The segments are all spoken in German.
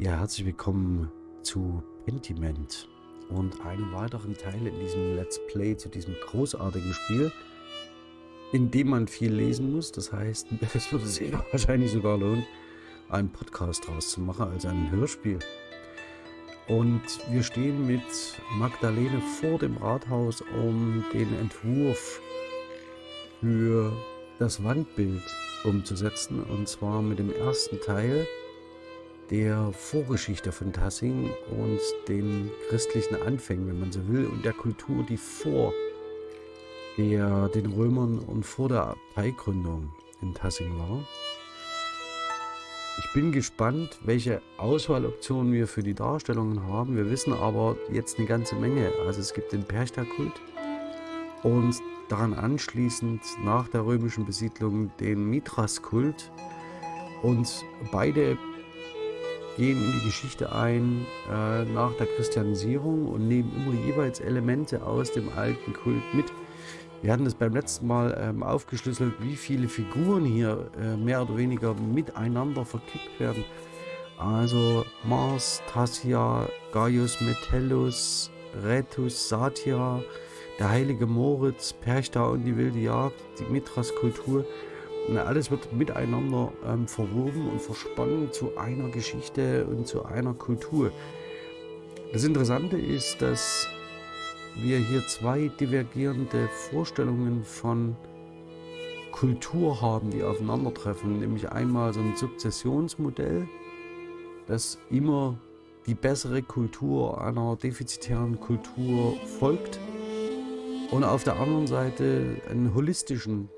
Ja, herzlich willkommen zu Pentiment und einem weiteren Teil in diesem Let's Play zu diesem großartigen Spiel, in dem man viel lesen muss. Das heißt, es würde sich wahrscheinlich sogar lohnen, einen Podcast draus zu machen, also ein Hörspiel. Und wir stehen mit Magdalene vor dem Rathaus, um den Entwurf für das Wandbild umzusetzen. Und zwar mit dem ersten Teil der Vorgeschichte von Tassing und den christlichen Anfängen, wenn man so will, und der Kultur, die vor der, den Römern und vor der Abteigründung in Tassing war. Ich bin gespannt, welche Auswahloptionen wir für die Darstellungen haben. Wir wissen aber jetzt eine ganze Menge. Also es gibt den Perchta-Kult und daran anschließend nach der römischen Besiedlung den Mithras-Kult. Und beide gehen in die Geschichte ein äh, nach der Christianisierung und nehmen immer jeweils Elemente aus dem alten Kult mit. Wir hatten das beim letzten Mal ähm, aufgeschlüsselt, wie viele Figuren hier äh, mehr oder weniger miteinander verkickt werden. Also Mars, Tassia, Gaius Metellus, Retus, Satya, der heilige Moritz, Perchta und die wilde Jagd, die Alles wird miteinander ähm, verwoben und versponnen zu einer Geschichte und zu einer Kultur. Das Interessante ist, dass wir hier zwei divergierende Vorstellungen von Kultur haben, die aufeinandertreffen. Nämlich einmal so ein Sukzessionsmodell, das immer die bessere Kultur einer defizitären Kultur folgt. Und auf der anderen Seite einen holistischen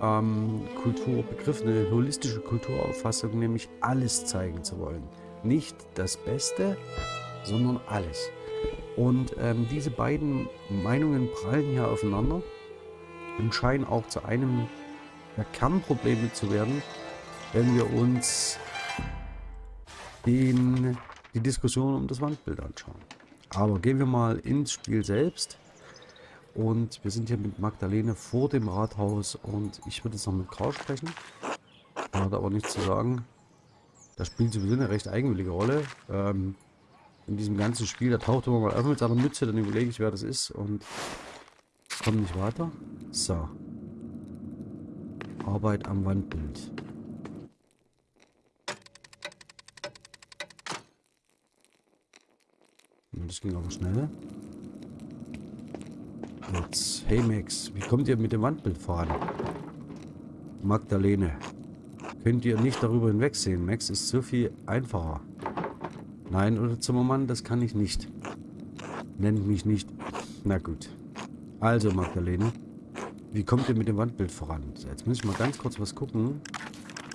ähm, Kulturbegriff, eine holistische Kulturauffassung, nämlich alles zeigen zu wollen. Nicht das Beste, sondern alles. Und ähm, diese beiden Meinungen prallen hier aufeinander und scheinen auch zu einem der Kernprobleme zu werden, wenn wir uns den, die Diskussion um das Wandbild anschauen. Aber gehen wir mal ins Spiel selbst. Und wir sind hier mit Magdalene vor dem Rathaus und ich würde jetzt noch mit Karl sprechen. Er hat aber nichts zu sagen. Das spielt sowieso eine recht eigenwillige Rolle. Ähm, in diesem ganzen Spiel, da taucht immer mal auf mit seiner Mütze, dann überlege ich, wer das ist und komme nicht weiter. So. Arbeit am Wandbild. Das ging aber schnell. Jetzt, hey Max, wie kommt ihr mit dem Wandbild voran? Magdalene, könnt ihr nicht darüber hinwegsehen. Max ist so viel einfacher. Nein, oder Zimmermann, das kann ich nicht. Nennt mich nicht. Na gut. Also, Magdalene, wie kommt ihr mit dem Wandbild voran? Jetzt muss ich mal ganz kurz was gucken.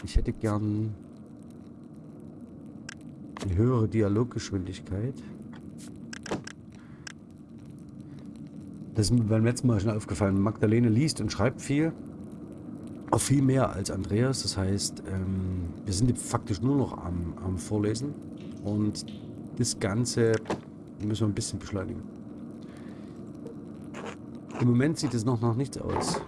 Ich hätte gern eine höhere Dialoggeschwindigkeit. Das ist mir beim letzten Mal schon aufgefallen. Magdalene liest und schreibt viel. Auch viel mehr als Andreas. Das heißt, ähm, wir sind faktisch nur noch am, am Vorlesen. Und das Ganze müssen wir ein bisschen beschleunigen. Im Moment sieht es noch nach nichts aus.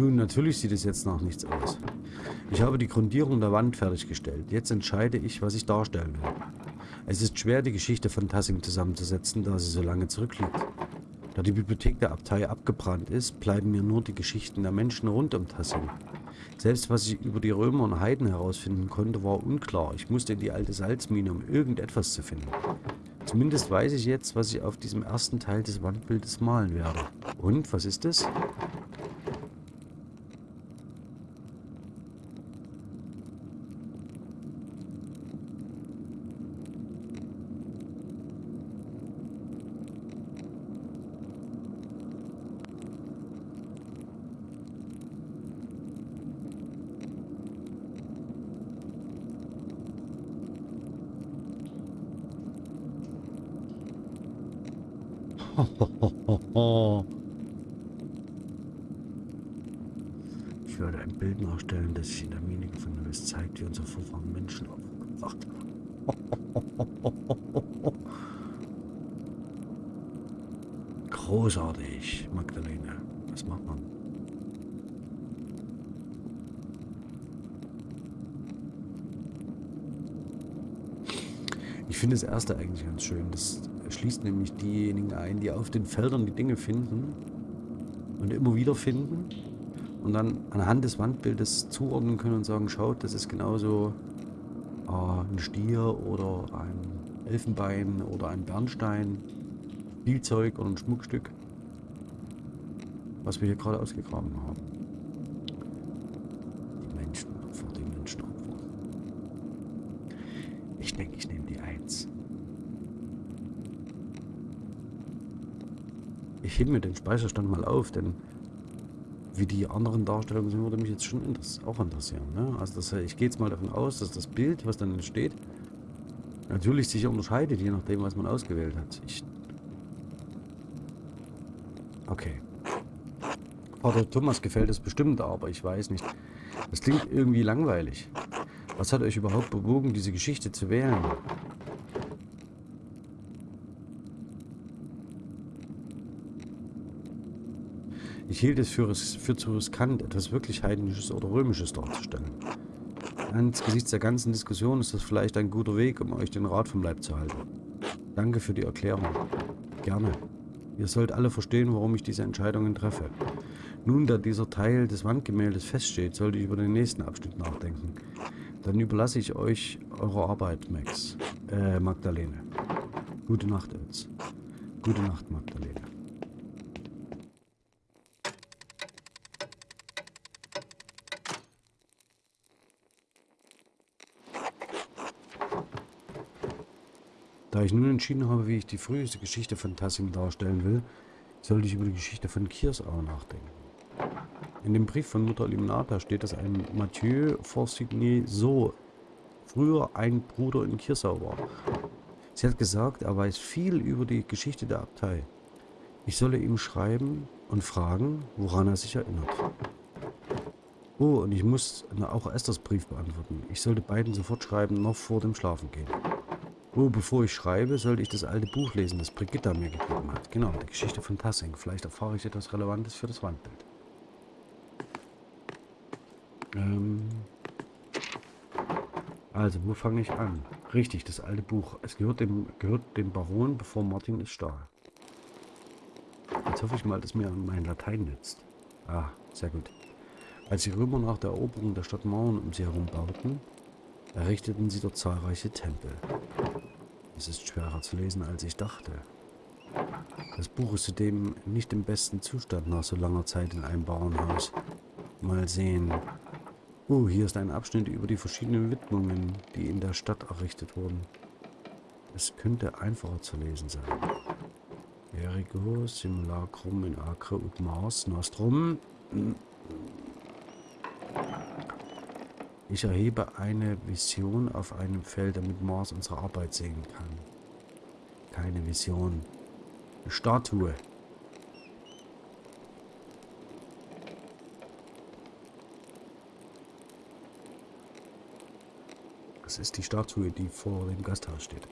Nun, natürlich sieht es jetzt noch nichts aus. Ich habe die Grundierung der Wand fertiggestellt. Jetzt entscheide ich, was ich darstellen will. Es ist schwer, die Geschichte von Tassing zusammenzusetzen, da sie so lange zurückliegt. Da die Bibliothek der Abtei abgebrannt ist, bleiben mir nur die Geschichten der Menschen rund um Tassing. Selbst was ich über die Römer und Heiden herausfinden konnte, war unklar. Ich musste in die alte Salzmine, um irgendetwas zu finden. Zumindest weiß ich jetzt, was ich auf diesem ersten Teil des Wandbildes malen werde. Und, was ist es? Ich werde ein Bild nachstellen, das sich in der Mine gefunden hat. Es zeigt, wie unser Vorfahren Menschen aufgebracht haben. Großartig, Magdalene. Was macht man? Ich finde das erste eigentlich ganz schön. Das schließt nämlich diejenigen ein, die auf den Feldern die Dinge finden und immer wieder finden und dann anhand des Wandbildes zuordnen können und sagen, schaut, das ist genauso äh, ein Stier oder ein Elfenbein oder ein Bernstein, Spielzeug oder ein Schmuckstück, was wir hier gerade ausgegraben haben. Die Menschenopfer, die Menschenopfer. Ich denke, ich nehme die Eins. Ich hebe mir den Speicherstand mal auf, denn wie die anderen Darstellungen sind, würde mich jetzt schon auch interessieren. Ne? Also das, ich gehe jetzt mal davon aus, dass das Bild, was dann entsteht, natürlich sich unterscheidet, je nachdem, was man ausgewählt hat. Ich okay. Vater Thomas gefällt es bestimmt, aber ich weiß nicht. Das klingt irgendwie langweilig. Was hat euch überhaupt bewogen, diese Geschichte zu wählen? Hielt es für, für zu riskant, etwas wirklich Heidnisches oder Römisches darzustellen. Angesichts der ganzen Diskussion ist das vielleicht ein guter Weg, um euch den Rat vom Leib zu halten. Danke für die Erklärung. Gerne. Ihr sollt alle verstehen, warum ich diese Entscheidungen treffe. Nun, da dieser Teil des Wandgemäldes feststeht, sollte ich über den nächsten Abschnitt nachdenken. Dann überlasse ich euch eure Arbeit, Max. Äh, Magdalene. Gute Nacht, Ötz. Gute Nacht, Magdalene. Da ich nun entschieden habe, wie ich die früheste Geschichte von Tassing darstellen will, sollte ich über die Geschichte von Kiersau nachdenken. In dem Brief von Mutter Limonata steht, dass ein Mathieu Forsigny so früher ein Bruder in Kiersau war. Sie hat gesagt, er weiß viel über die Geschichte der Abtei. Ich solle ihm schreiben und fragen, woran er sich erinnert. Oh, und ich muss auch Esthers Brief beantworten. Ich sollte beiden sofort schreiben, noch vor dem Schlafengehen. Oh, bevor ich schreibe, sollte ich das alte Buch lesen, das Brigitta mir gegeben hat. Genau, die Geschichte von Tassing. Vielleicht erfahre ich etwas Relevantes für das Wandbild. Ähm also, wo fange ich an? Richtig, das alte Buch. Es gehört dem, gehört dem Baron, bevor Martin es stahl. Jetzt hoffe ich mal, dass mir mein Latein nützt. Ah, sehr gut. Als die Römer nach der Eroberung der Stadt Mauern um sie herum bauten, errichteten sie dort zahlreiche Tempel. Es ist schwerer zu lesen, als ich dachte. Das Buch ist zudem nicht im besten Zustand nach so langer Zeit in einem Bauernhaus. Mal sehen. Oh, hier ist ein Abschnitt über die verschiedenen Widmungen, die in der Stadt errichtet wurden. Es könnte einfacher zu lesen sein. Ergo, Simulacrum in Acre und Mars Nostrum. Ich erhebe eine Vision auf einem Feld, damit Mars unsere Arbeit sehen kann. Keine Vision. Eine Statue. Das ist die Statue, die vor dem Gasthaus steht.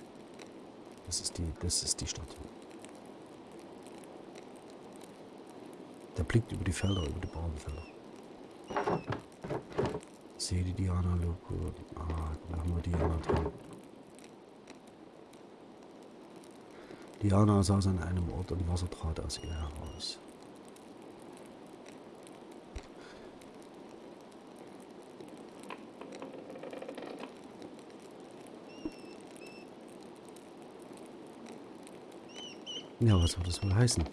Das ist die, das ist die Statue. Der blickt über die Felder, über die Bauernfelder sehe die Diana. Ah, haben wir Diana drin. Diana saß an einem Ort und Wasser trat aus ihr heraus. Ja, was soll das wohl heißen?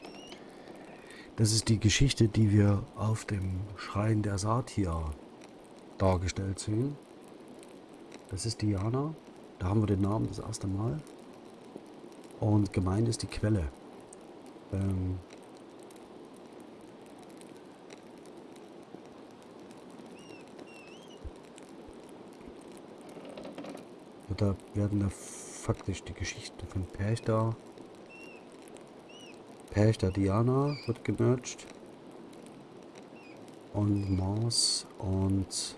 Das ist die Geschichte, die wir auf dem Schrein der Satir dargestellt sehen. Das ist Diana. Da haben wir den Namen das erste Mal. Und gemeint ist die Quelle. Ähm da werden da faktisch die Geschichte von Perchta Perchta Diana wird gemerged und Mars und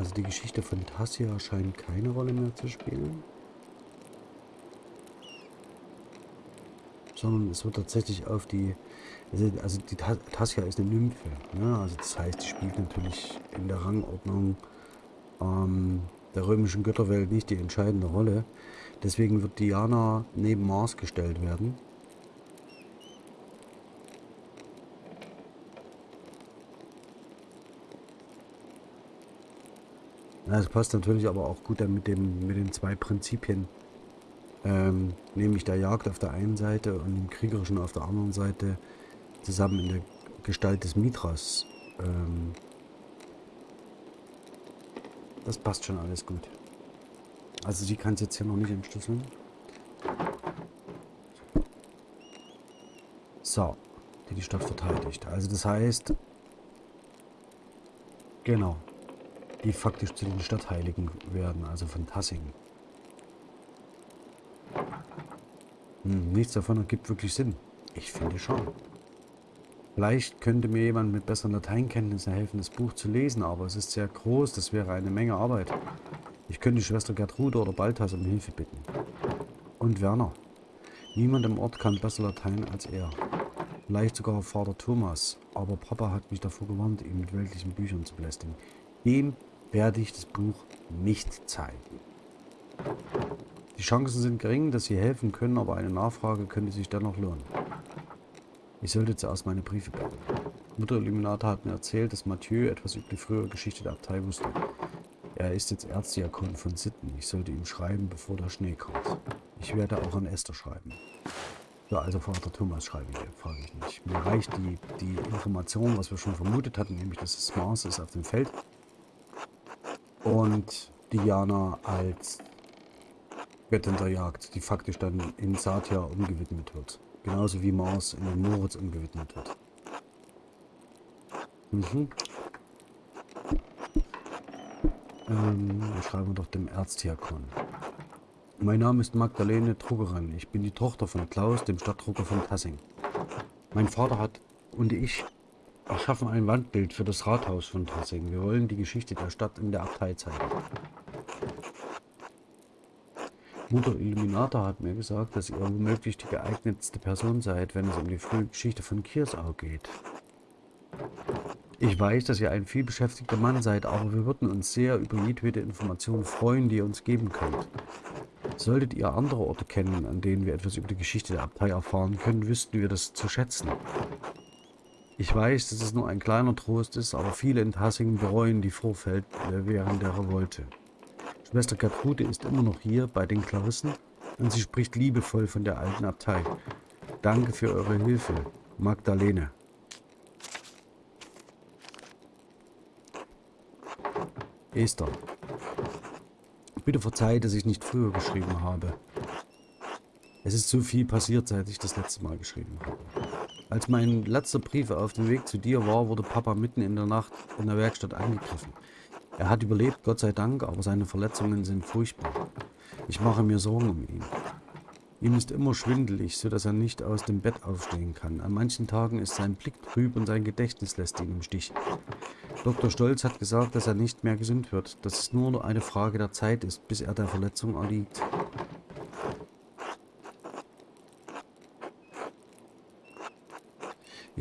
Also die Geschichte von Tassia scheint keine Rolle mehr zu spielen. sondern es wird tatsächlich auf die, also, die Tassia ist eine Nymphe, ne? also das heißt, die spielt natürlich in der Rangordnung ähm, der römischen Götterwelt nicht die entscheidende Rolle. Deswegen wird Diana neben Mars gestellt werden. Das passt natürlich aber auch gut dann mit, dem, mit den zwei Prinzipien, ähm, nämlich der Jagd auf der einen Seite und dem Kriegerischen auf der anderen Seite, zusammen in der Gestalt des Mithras. Ähm, das passt schon alles gut. Also sie kann es jetzt hier noch nicht entschlüsseln. So, die die Stadt verteidigt. Also das heißt, genau, die faktisch zu den Stadtheiligen werden, also von Tassing. Hm, nichts davon ergibt wirklich Sinn. Ich finde schon. Vielleicht könnte mir jemand mit besseren Lateinkenntnissen helfen, das Buch zu lesen, aber es ist sehr groß, das wäre eine Menge Arbeit. Ich könnte Schwester Gertrude oder Balthas um Hilfe bitten. Und Werner. Niemand im Ort kann besser Latein als er. Vielleicht sogar Vater Thomas, aber Papa hat mich davor gewarnt, ihn mit weltlichen Büchern zu belästigen. Dem werde ich das Buch nicht zeigen. Die Chancen sind gering, dass Sie helfen können, aber eine Nachfrage könnte sich dennoch lohnen. Ich sollte zuerst meine Briefe beenden. Mutter Illuminata hat mir erzählt, dass Mathieu etwas über die frühere Geschichte der Abtei wusste. Er ist jetzt Erzdiakon von Sitten. Ich sollte ihm schreiben, bevor der Schnee kommt. Ich werde auch an Esther schreiben. Ja, also Vater Thomas schreibe ich, frage ich nicht. Mir reicht die, die Information, was wir schon vermutet hatten, nämlich dass es Mars ist auf dem Feld und Diana als Göttin der Jagd, die faktisch dann in Satya umgewidmet wird. Genauso wie Mars in den Moritz umgewidmet wird. Mhm. Ähm, wir schreiben doch dem Erzdiakon. Mein Name ist Magdalene Druckerin. Ich bin die Tochter von Klaus, dem Stadtdrucker von Tassing. Mein Vater hat und ich erschaffen ein Wandbild für das Rathaus von Tassing. Wir wollen die Geschichte der Stadt in der Abtei zeigen. Mutter Illuminata hat mir gesagt, dass ihr womöglich die geeignetste Person seid, wenn es um die frühe Geschichte von Kiersau geht. Ich weiß, dass ihr ein vielbeschäftigter Mann seid, aber wir würden uns sehr über jedwede Information freuen, die ihr uns geben könnt. Solltet ihr andere Orte kennen, an denen wir etwas über die Geschichte der Abtei erfahren können, wüssten wir das zu schätzen. Ich weiß, dass es nur ein kleiner Trost ist, aber viele in Tassingen bereuen die Vorfälle während der Revolte. Schwester Gertrude ist immer noch hier bei den Klarissen und sie spricht liebevoll von der alten Abtei. Danke für eure Hilfe, Magdalene. Esther. Bitte verzeiht, dass ich nicht früher geschrieben habe. Es ist so viel passiert, seit ich das letzte Mal geschrieben habe. Als mein letzter Brief auf dem Weg zu dir war, wurde Papa mitten in der Nacht in der Werkstatt angegriffen. Er hat überlebt, Gott sei Dank, aber seine Verletzungen sind furchtbar. Ich mache mir Sorgen um ihn. Ihm ist immer schwindelig, so dass er nicht aus dem Bett aufstehen kann. An manchen Tagen ist sein Blick trüb und sein Gedächtnis lässt ihn im Stich. Dr. Stolz hat gesagt, dass er nicht mehr gesund wird, dass es nur eine Frage der Zeit ist, bis er der Verletzung erliegt.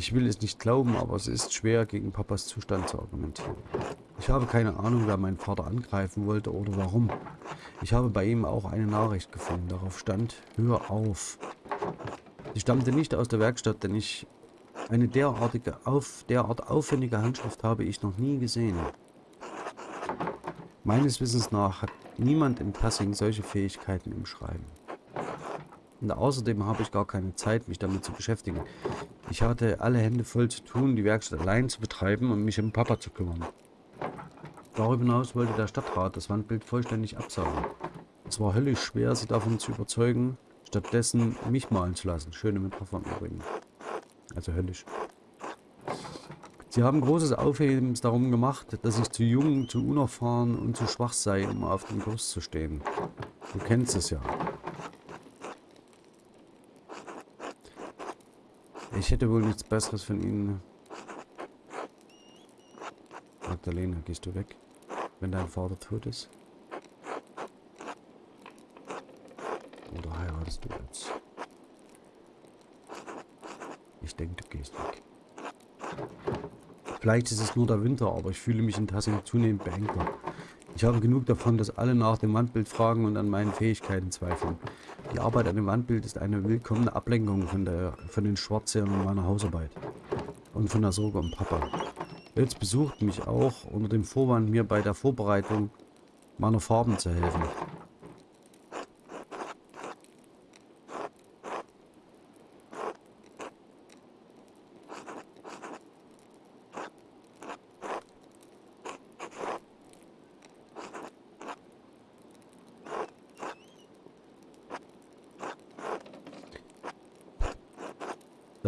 Ich will es nicht glauben, aber es ist schwer, gegen Papas Zustand zu argumentieren. Ich habe keine Ahnung, wer meinen Vater angreifen wollte oder warum. Ich habe bei ihm auch eine Nachricht gefunden. Darauf stand, hör auf. Sie stammte nicht aus der Werkstatt, denn ich eine derartige, auf, derart aufwendige Handschrift habe ich noch nie gesehen. Meines Wissens nach hat niemand in Passing solche Fähigkeiten im Schreiben. Und außerdem habe ich gar keine Zeit, mich damit zu beschäftigen. Ich hatte alle Hände voll zu tun, die Werkstatt allein zu betreiben und mich um Papa zu kümmern. Darüber hinaus wollte der Stadtrat das Wandbild vollständig absaugen. Es war höllisch schwer, sie davon zu überzeugen, stattdessen mich malen zu lassen. Schöne Metapher übrigens. Also höllisch. Sie haben großes Aufhebens darum gemacht, dass ich zu jung, zu unerfahren und zu schwach sei, um auf dem Kurs zu stehen. Du kennst es ja. Ich hätte wohl nichts Besseres von Ihnen. Magdalena, gehst du weg, wenn dein Vater tot ist? Oder heiratest du jetzt? Ich denke, du gehst weg. Vielleicht ist es nur der Winter, aber ich fühle mich in Tassing zunehmend beengter. Ich habe genug davon, dass alle nach dem Wandbild fragen und an meinen Fähigkeiten zweifeln. Die Arbeit an dem Wandbild ist eine willkommene Ablenkung von, der, von den Schwarzsehern und meiner Hausarbeit. Und von der Sorge um Papa. Jetzt besucht mich auch unter dem Vorwand, mir bei der Vorbereitung meiner Farben zu helfen.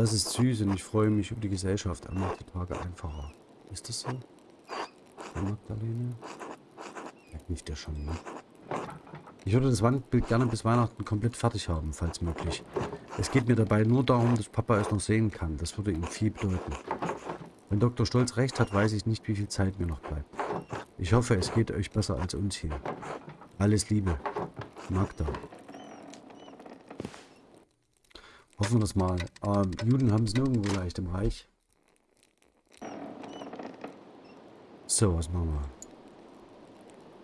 Das ist süß und ich freue mich über die Gesellschaft. Er macht die Tage einfacher. Ist das so? Herr Magdalene? Ja, nicht der schon, ne? Ich würde das Wandbild gerne bis Weihnachten komplett fertig haben, falls möglich. Es geht mir dabei nur darum, dass Papa es noch sehen kann. Das würde ihm viel bedeuten. Wenn Dr. Stolz recht hat, weiß ich nicht, wie viel Zeit mir noch bleibt. Ich hoffe, es geht euch besser als uns hier. Alles Liebe. Magda. Hoffen wir das mal. Ähm, Juden haben es nirgendwo leicht im Reich. So, was machen wir?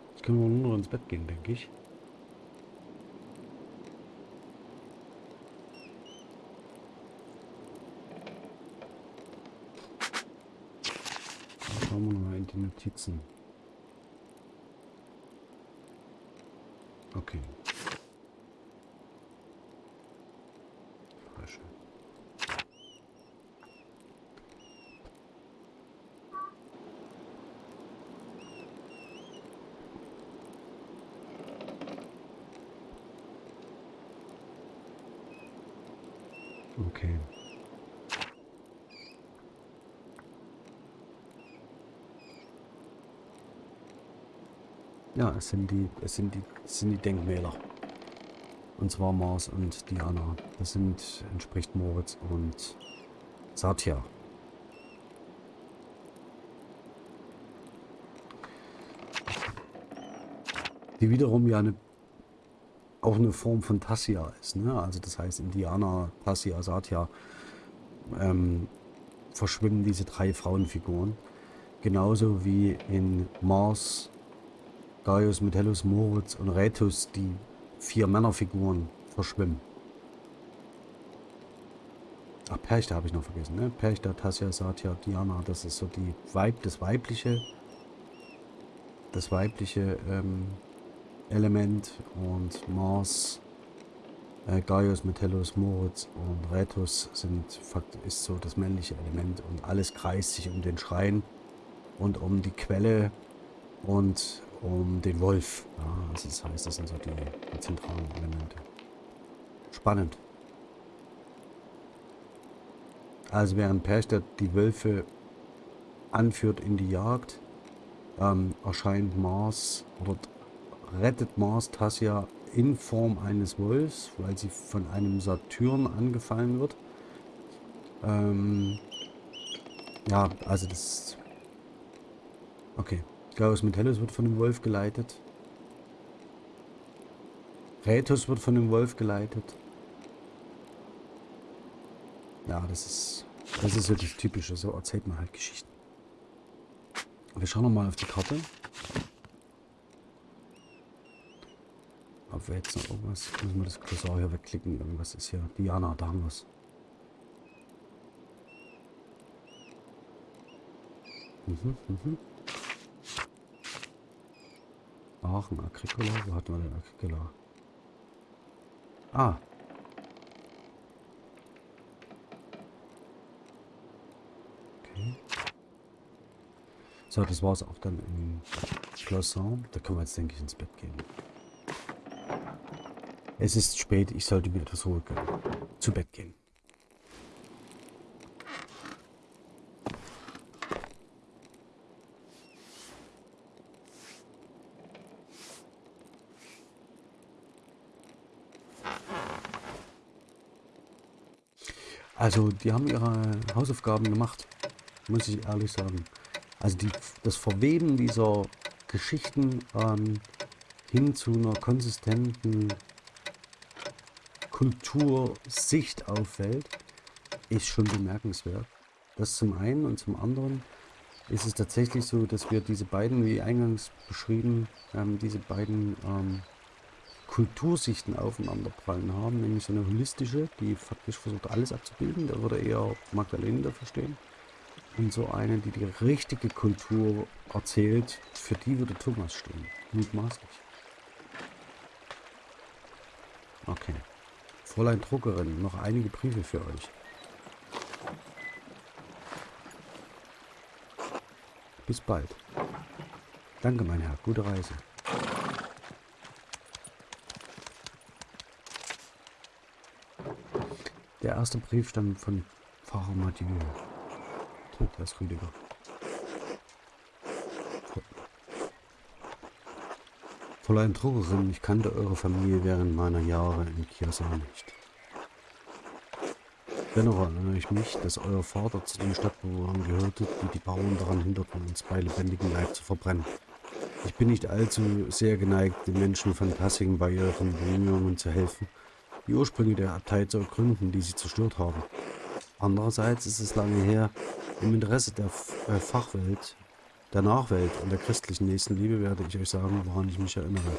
Jetzt können wir nur noch ins Bett gehen, denke ich. Schauen wir mal in die Notizen. Okay. Okay. Ja, es sind die, es sind die, es sind die Denkmäler. Und zwar Mars und Diana. Das sind, entspricht Moritz und Satya. Die wiederum ja eine auch eine Form von Tassia ist. Ne? Also das heißt Indianer, Tassia, Satya ähm, verschwimmen diese drei Frauenfiguren. Genauso wie in Mars, Gaius, Metellus, Moritz und Retus die vier Männerfiguren verschwimmen. Ach, Perchta habe ich noch vergessen, ne? Perchta, Tassia, Satya, Diana, das ist so die Weib, das weibliche, das weibliche ähm, Element und Mars, äh, Gaius, Metellus, Moritz und Retus sind ist so das männliche Element und alles kreist sich um den Schrein und um die Quelle und um den Wolf. Ja, also das heißt, das sind so die, die zentralen Elemente. Spannend. Also während Perchtet die Wölfe anführt in die Jagd, ähm, erscheint Mars oder rettet Mars Tassia in Form eines Wolfs, weil sie von einem Saturn angefallen wird. Ähm, ja, also das... Okay. Gaius Metellus wird von dem Wolf geleitet. Rätus wird von dem Wolf geleitet. Ja, das ist... Das ist das Typische. So erzählt man halt Geschichten. Wir schauen nochmal auf die Karte. Ob wir jetzt noch irgendwas... Müssen wir das Cursor hier wegklicken. Irgendwas ist hier. Diana, da haben wir es. Mhm, mhm. Aachen, Agricola. Wo hatten wir den Agricola? Ah. Okay. So, das war es auch dann im Cloisson. Da können wir jetzt, denke ich, ins Bett gehen. Es ist spät, ich sollte mir etwas Ruhe gönnen. Zu Bett gehen. Also, die haben ihre Hausaufgaben gemacht, muss ich ehrlich sagen. Also die, das Verweben dieser Geschichten ähm, hin zu einer konsistenten Kultursicht auffällt, ist schon bemerkenswert. Das zum einen und zum anderen ist es tatsächlich so, dass wir diese beiden, wie eingangs beschrieben, ähm, diese beiden ähm, Kultursichten aufeinanderprallen haben, nämlich so eine holistische, die faktisch versucht alles abzubilden, da würde eher Magdalene dafür stehen, und so eine, die die richtige Kultur erzählt, für die würde Thomas stehen, mutmaßlich. Okay. Fräulein Druckerin, noch einige Briefe für euch. Bis bald. Danke, mein Herr. Gute Reise. Der erste Brief stammt von Pfarrer Mathieu. Oh, der ist Rüdiger. Fräulein Druckerin, ich kannte eure Familie während meiner Jahre in Chiasso nicht. Dennoch erinnere ich mich, dass euer Vater zu den Stadtbewohnern gehörte, die die Bauern daran hinderten, uns bei lebendigem Leib zu verbrennen. Ich bin nicht allzu sehr geneigt, den Menschen von Tassing bei ihren Bemühungen zu helfen, die Ursprünge der Abtei zu ergründen, die sie zerstört haben. Andererseits ist es lange her, im Interesse der äh, Fachwelt, der Nachwelt und der christlichen Nächstenliebe werde ich euch sagen, woran ich mich erinnere.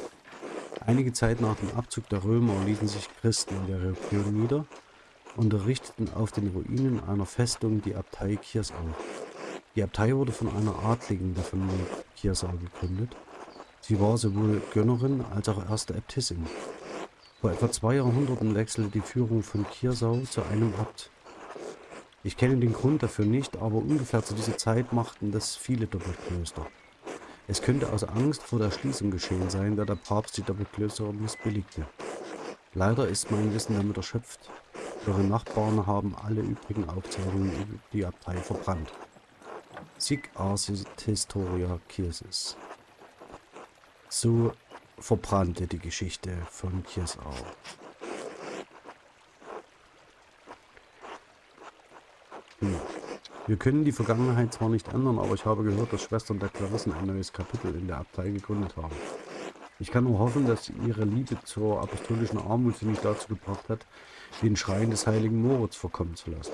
Einige Zeit nach dem Abzug der Römer ließen sich Christen in der Region nieder unterrichteten auf den Ruinen einer Festung die Abtei Kiersau. Die Abtei wurde von einer Adligen der Familie Kiersau gegründet. Sie war sowohl Gönnerin als auch erste Äbtissin. Vor etwa zwei Jahrhunderten wechselte die Führung von Kiersau zu einem Abt. Ich kenne den Grund dafür nicht, aber ungefähr zu dieser Zeit machten das viele Doppelklöster. Es könnte aus Angst vor der Schließung geschehen sein, da der Papst die Doppelklöster missbilligte. Leider ist mein Wissen damit erschöpft. Eure Nachbarn haben alle übrigen Aufzeichnungen über die Abtei verbrannt. Sic arsit historia Kirsis. So verbrannte die Geschichte von Kirsau. Wir können die Vergangenheit zwar nicht ändern, aber ich habe gehört, dass Schwestern der Klarissen ein neues Kapitel in der Abtei gegründet haben. Ich kann nur hoffen, dass ihre Liebe zur apostolischen Armut sie nicht dazu gebracht hat, den Schrein des heiligen Moritz verkommen zu lassen.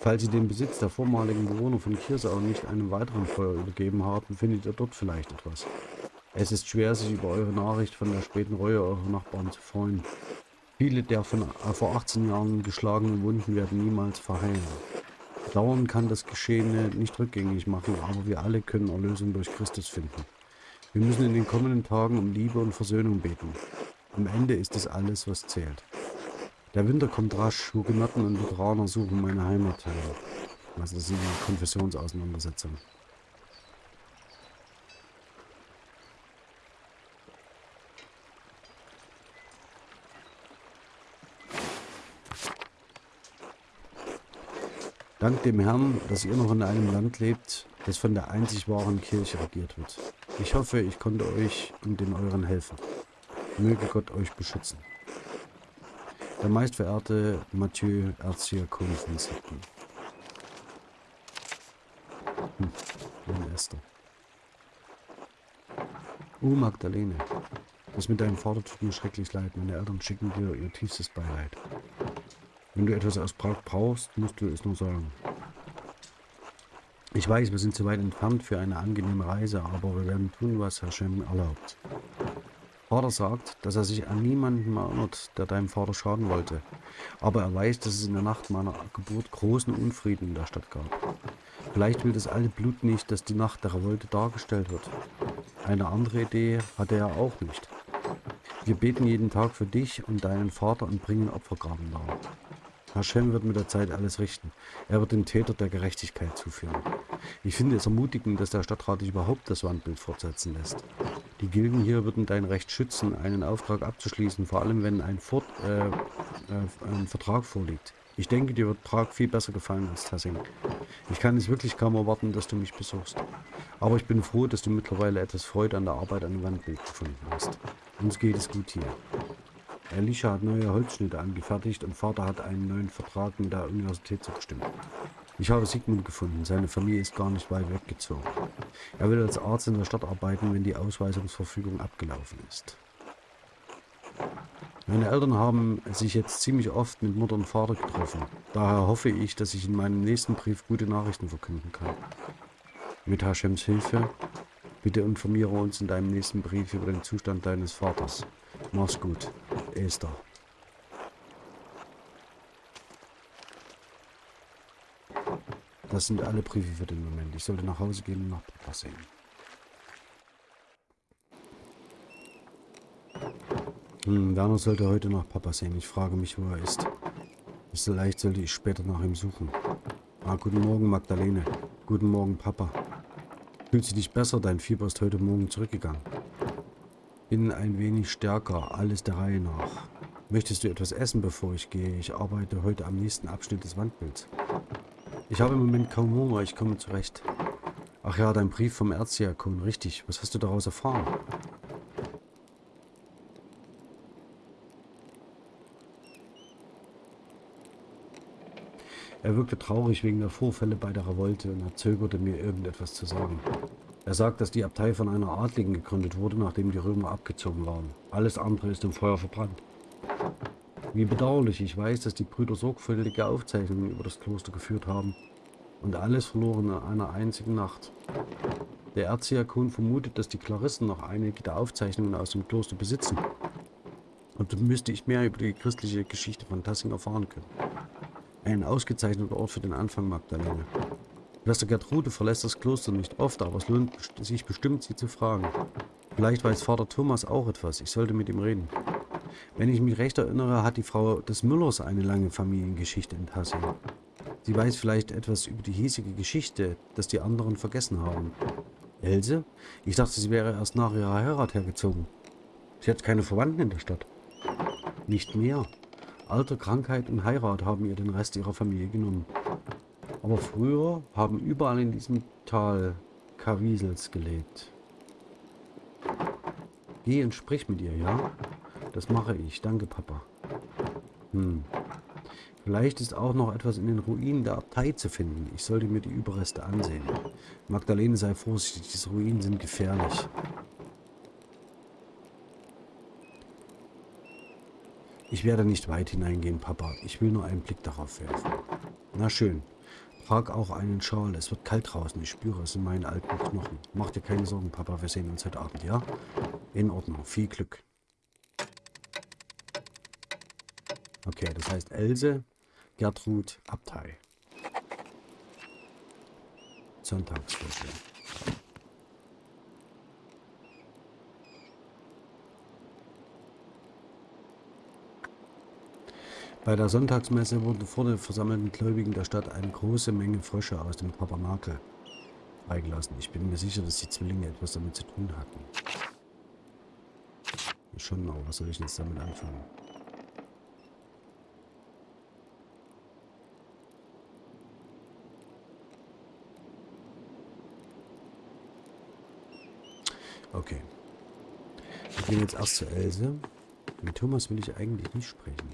Falls sie den Besitz der vormaligen Bewohner von Kirsau nicht einem weiteren Feuer übergeben haben, findet ihr dort vielleicht etwas. Es ist schwer, sich über eure Nachricht von der späten Reue eurer Nachbarn zu freuen. Viele der von äh, vor 18 Jahren geschlagenen Wunden werden niemals verheilen. Dauern kann das Geschehene nicht rückgängig machen, aber wir alle können Erlösung durch Christus finden. Wir müssen in den kommenden Tagen um Liebe und Versöhnung beten. Am Ende ist es alles, was zählt. Der Winter kommt rasch, Hugenotten und Lutheraner suchen meine Heimat heim. Also das sind die Konfessionsauseinandersetzungen. Dank dem Herrn, dass ihr noch in einem Land lebt, das von der einzig wahren Kirche regiert wird. Ich hoffe, ich konnte euch und den euren helfen. Möge Gott euch beschützen. Der meistverehrte Mathieu Erzdiakon von Sitten. Hm, meine Esther. Oh, Magdalene. Das mit deinem Vater tut mir schrecklich leid. Meine Eltern schicken dir ihr tiefstes Beileid. Wenn du etwas aus Prag brauchst, musst du es nur sagen. Ich weiß, wir sind zu weit entfernt für eine angenehme Reise, aber wir werden tun, was Herr Shem erlaubt. Vater sagt, dass er sich an niemanden erinnert, der deinem Vater schaden wollte. Aber er weiß, dass es in der Nacht meiner Geburt großen Unfrieden in der Stadt gab. Vielleicht will das alte Blut nicht, dass die Nacht der Revolte dargestellt wird. Eine andere Idee hatte er auch nicht. Wir beten jeden Tag für dich und deinen Vater und bringen Opfergaben dar. Hashem wird mit der Zeit alles richten. Er wird den Täter der Gerechtigkeit zuführen. Ich finde es ermutigend, dass der Stadtrat sich überhaupt das Wandbild fortsetzen lässt. Die Gilden hier würden dein Recht schützen, einen Auftrag abzuschließen, vor allem wenn ein, Fort, äh, äh, ein Vertrag vorliegt. Ich denke, dir wird Prag viel besser gefallen als Tassing. Ich kann es wirklich kaum erwarten, dass du mich besuchst. Aber ich bin froh, dass du mittlerweile etwas Freude an der Arbeit an dem Wandbild gefunden hast. Uns geht es gut hier. Elisha hat neue Holzschnitte angefertigt und Vater hat einen neuen Vertrag mit der Universität zugestimmt. Ich habe Sigmund gefunden. Seine Familie ist gar nicht weit weggezogen. Er will als Arzt in der Stadt arbeiten, wenn die Ausweisungsverfügung abgelaufen ist. Meine Eltern haben sich jetzt ziemlich oft mit Mutter und Vater getroffen. Daher hoffe ich, dass ich in meinem nächsten Brief gute Nachrichten verkünden kann. Mit Hashems Hilfe, bitte informiere uns in deinem nächsten Brief über den Zustand deines Vaters. Mach's gut. Esther. Das sind alle Briefe für den Moment. Ich sollte nach Hause gehen und nach Papa sehen. Hm, Werner sollte heute nach Papa sehen. Ich frage mich, wo er ist. Vielleicht sollte ich später nach ihm suchen. Ah, guten Morgen, Magdalene. Guten Morgen, Papa. Fühlst du dich besser? Dein Fieber ist heute Morgen zurückgegangen. Bin ein wenig stärker, alles der Reihe nach. Möchtest du etwas essen, bevor ich gehe? Ich arbeite heute am nächsten Abschnitt des Wandbilds. Ich habe im Moment kaum Hunger, ich komme zurecht. Ach ja, dein Brief vom Erzdiakon, richtig. Was hast du daraus erfahren? Er wirkte traurig wegen der Vorfälle bei der Revolte und er zögerte mir irgendetwas zu sagen. Er sagt, dass die Abtei von einer Adligen gegründet wurde, nachdem die Römer abgezogen waren. Alles andere ist im Feuer verbrannt. Wie bedauerlich, ich weiß, dass die Brüder sorgfältige Aufzeichnungen über das Kloster geführt haben und alles verloren in einer einzigen Nacht. Der Erzdiakon vermutet, dass die Claristen noch einige der Aufzeichnungen aus dem Kloster besitzen. Und dann müsste ich mehr über die christliche Geschichte von Tassing erfahren können. Ein ausgezeichneter Ort für den Anfang, Magdalene. Schwester Gertrude verlässt das Kloster nicht oft, aber es lohnt sich bestimmt, sie zu fragen. Vielleicht weiß Vater Thomas auch etwas. Ich sollte mit ihm reden. Wenn ich mich recht erinnere, hat die Frau des Müllers eine lange Familiengeschichte in Tassing. Sie weiß vielleicht etwas über die hiesige Geschichte, das die anderen vergessen haben. Else? Ich dachte, sie wäre erst nach ihrer Heirat hergezogen. Sie hat keine Verwandten in der Stadt. Nicht mehr. Alter, Krankheit und Heirat haben ihr den Rest ihrer Familie genommen. Aber früher haben überall in diesem Tal Kawiesels gelebt. Geh und sprich mit ihr, ja? Das mache ich. Danke, Papa. Hm. Vielleicht ist auch noch etwas in den Ruinen der Abtei zu finden. Ich sollte mir die Überreste ansehen. Magdalene, sei vorsichtig. Diese Ruinen sind gefährlich. Ich werde nicht weit hineingehen, Papa. Ich will nur einen Blick darauf werfen. Na schön. Trag auch einen Schal. Es wird kalt draußen. Ich spüre es in meinen alten Knochen. Mach dir keine Sorgen, Papa. Wir sehen uns heute Abend, ja? In Ordnung. Viel Glück. Okay, das heißt Else, Gertrud, Abtei. Sonntagsviertel. Bei der Sonntagsmesse wurden vor den versammelten Gläubigen der Stadt eine große Menge Frösche aus dem Tabernakel freigelassen. Ich bin mir sicher, dass die Zwillinge etwas damit zu tun hatten. Schon, aber was soll ich jetzt damit anfangen? Okay. Wir gehen jetzt erst zu Else. Mit Thomas will ich eigentlich nicht sprechen.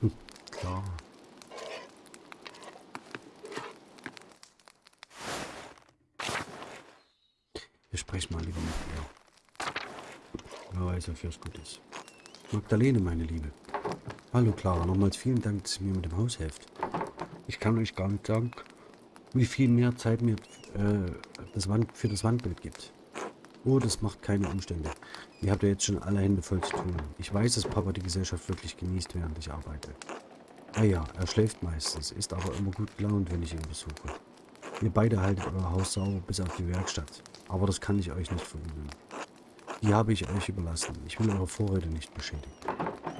Hm, klar. Wir sprechen mal lieber mit ihr. Es gut ist. Magdalene, meine Liebe. Hallo Clara, nochmals vielen Dank, dass ihr mir mit dem Haus helft. Ich kann euch gar nicht sagen, wie viel mehr Zeit mir äh, das Wand, für das Wandbild gibt. Oh, das macht keine Umstände. Ihr habt ja jetzt schon alle Hände voll zu tun. Ich weiß, dass Papa die Gesellschaft wirklich genießt, während ich arbeite. Ah ja, er schläft meistens, ist aber immer gut gelaunt, wenn ich ihn besuche. Ihr beide haltet euer Haus sauber bis auf die Werkstatt. Aber das kann ich euch nicht verüben. Die habe ich euch überlassen. Ich will eure Vorräte nicht beschädigen.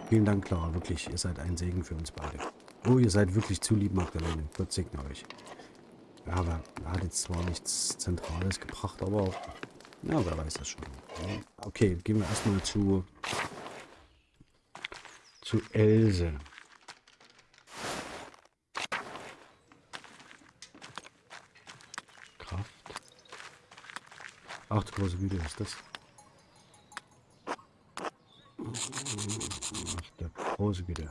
Vielen Dank, Clara. Wirklich, ihr seid ein Segen für uns beide. Oh, ihr seid wirklich zu lieb, Magdalene. Gott segne euch. Ja, aber er hat jetzt zwar nichts Zentrales gebracht, aber ja, wer weiß das schon. Okay, gehen wir erstmal zu zu Else. Kraft. Ach, große Güte ist das. Ach, der große Güte.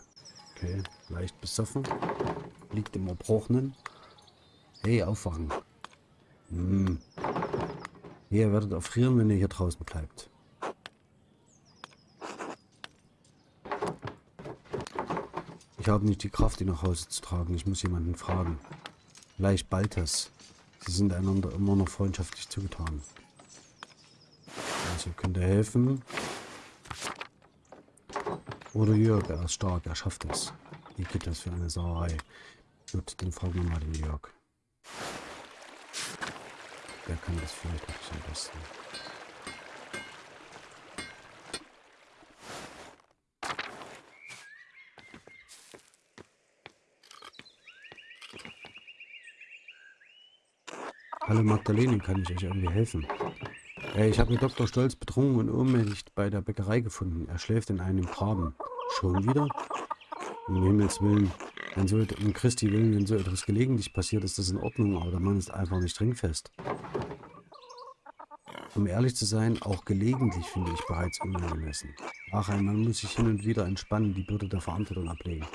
Okay, leicht besoffen. Liegt im Erbrochenen. Hey, aufwachen. Hm. Ihr werdet erfrieren, wenn ihr hier draußen bleibt. Ich habe nicht die Kraft, ihn nach Hause zu tragen. Ich muss jemanden fragen. Vielleicht Baltas. Sie sind einander immer noch freundschaftlich zugetan. Also könnt ihr helfen. Oder Jörg, er ist stark, er schafft es. Wie geht das für eine Sauerei? Gut, dann fragen wir mal den Jörg. Der kann das vielleicht wirklich am besten. Hallo Magdalene, kann ich euch irgendwie helfen? Äh, ich habe Dr. Stolz betrunken und ohnmächtig bei der Bäckerei gefunden. Er schläft in einem Graben. Schon wieder? Um Himmels Willen. Wenn so, um Christi Willen, wenn so etwas gelegentlich passiert, ist das in Ordnung, aber der Mann ist einfach nicht trinkfest. Um ehrlich zu sein, auch gelegentlich finde ich bereits unangemessen. Ach, ein Mann muss sich hin und wieder entspannen, die Bürde der Verantwortung ablegen.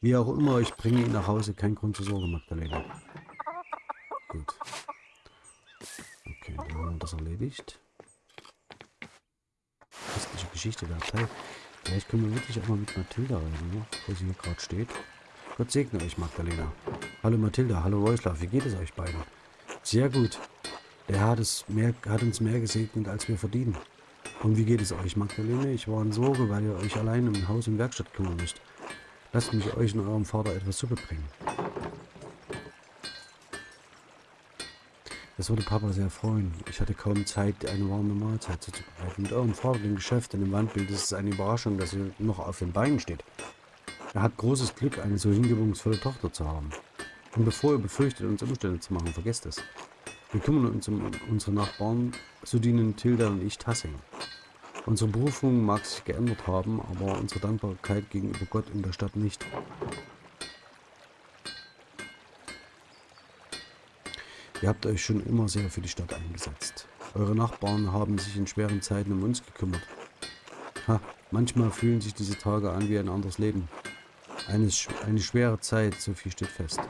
Wie auch immer, ich bringe ihn nach Hause, kein Grund zur Sorge, Magdalena. Gut. Das erledigt. Christliche Geschichte der Abtei. Vielleicht können wir wirklich auch mal mit Mathilda reden, ne? wo sie hier gerade steht. Gott segne euch, Magdalena. Hallo Mathilda, hallo Wojslav, wie geht es euch beiden? Sehr gut. Der Herr hat, es mehr, hat uns mehr gesegnet, als wir verdienen. Und wie geht es euch, Magdalene? Ich war in Sorge, weil ihr euch allein um Haus und Werkstatt kümmern müsst. Lasst mich euch und eurem Vater etwas Suppe bringen. Das würde Papa sehr freuen. Ich hatte kaum Zeit, eine warme Mahlzeit zuzubereiten. Mit eurem im Geschäft in dem Wandbild ist es eine Überraschung, dass ihr noch auf den Beinen steht. Er hat großes Glück, eine so hingebungsvolle Tochter zu haben. Und bevor ihr befürchtet, uns Umstände zu machen, vergesst es. Wir kümmern uns um unsere Nachbarn, so dienen Tilda und ich Tassing. Unsere Berufung mag sich geändert haben, aber unsere Dankbarkeit gegenüber Gott in der Stadt nicht. Ihr habt euch schon immer sehr für die Stadt eingesetzt. Eure Nachbarn haben sich in schweren Zeiten um uns gekümmert. Ha, manchmal fühlen sich diese Tage an wie ein anderes Leben. Eine, eine schwere Zeit, so viel steht fest.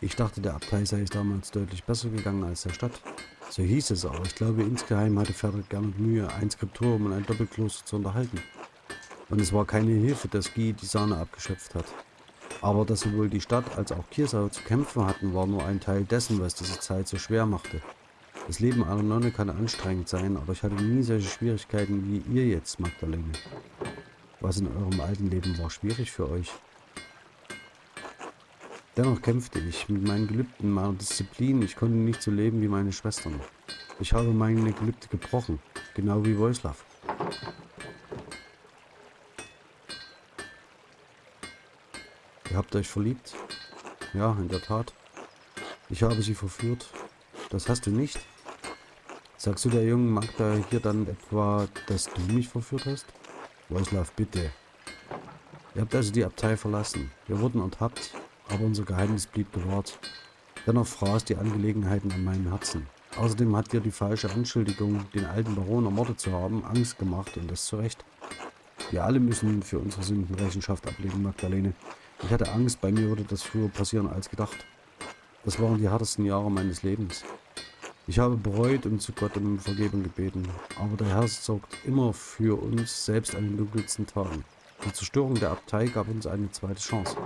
Ich dachte, der Abtei sei es damals deutlich besser gegangen als der Stadt. So hieß es, aber ich glaube, insgeheim hatte Frederick gerne Mühe, ein Skriptorium und ein Doppelkloster zu unterhalten. Und es war keine Hilfe, dass Guy die Sahne abgeschöpft hat. Aber dass sowohl die Stadt als auch Kirsau zu kämpfen hatten, war nur ein Teil dessen, was diese Zeit so schwer machte. Das Leben einer Nonne kann anstrengend sein, aber ich hatte nie solche Schwierigkeiten wie ihr jetzt, Magdalene. Was in eurem alten Leben war schwierig für euch? Dennoch kämpfte ich mit meinen Gelübden, meiner Disziplin. Ich konnte nicht so leben wie meine Schwestern. Ich habe meine Gelübde gebrochen, genau wie Wojslav. Ihr habt euch verliebt? Ja, in der Tat. Ich habe sie verführt. Das hast du nicht. Sagst du der jungen Magda hier dann etwa, dass du mich verführt hast? Wojslav, bitte. Ihr habt also die Abtei verlassen. Wir wurden ertappt, aber unser Geheimnis blieb gewahrt. Dennoch fraß die Angelegenheiten an meinem Herzen. Außerdem hat dir die falsche Anschuldigung, den alten Baron ermordet zu haben, Angst gemacht und das zu Recht. Wir alle müssen für unsere Sünden Rechenschaft ablegen, Magdalene. Ich hatte Angst, bei mir würde das früher passieren als gedacht. Das waren die härtesten Jahre meines Lebens. Ich habe bereut und zu Gott um Vergebung gebeten, aber der Herr sorgt immer für uns, selbst an den dunkelsten Tagen. Die Zerstörung der Abtei gab uns eine zweite Chance.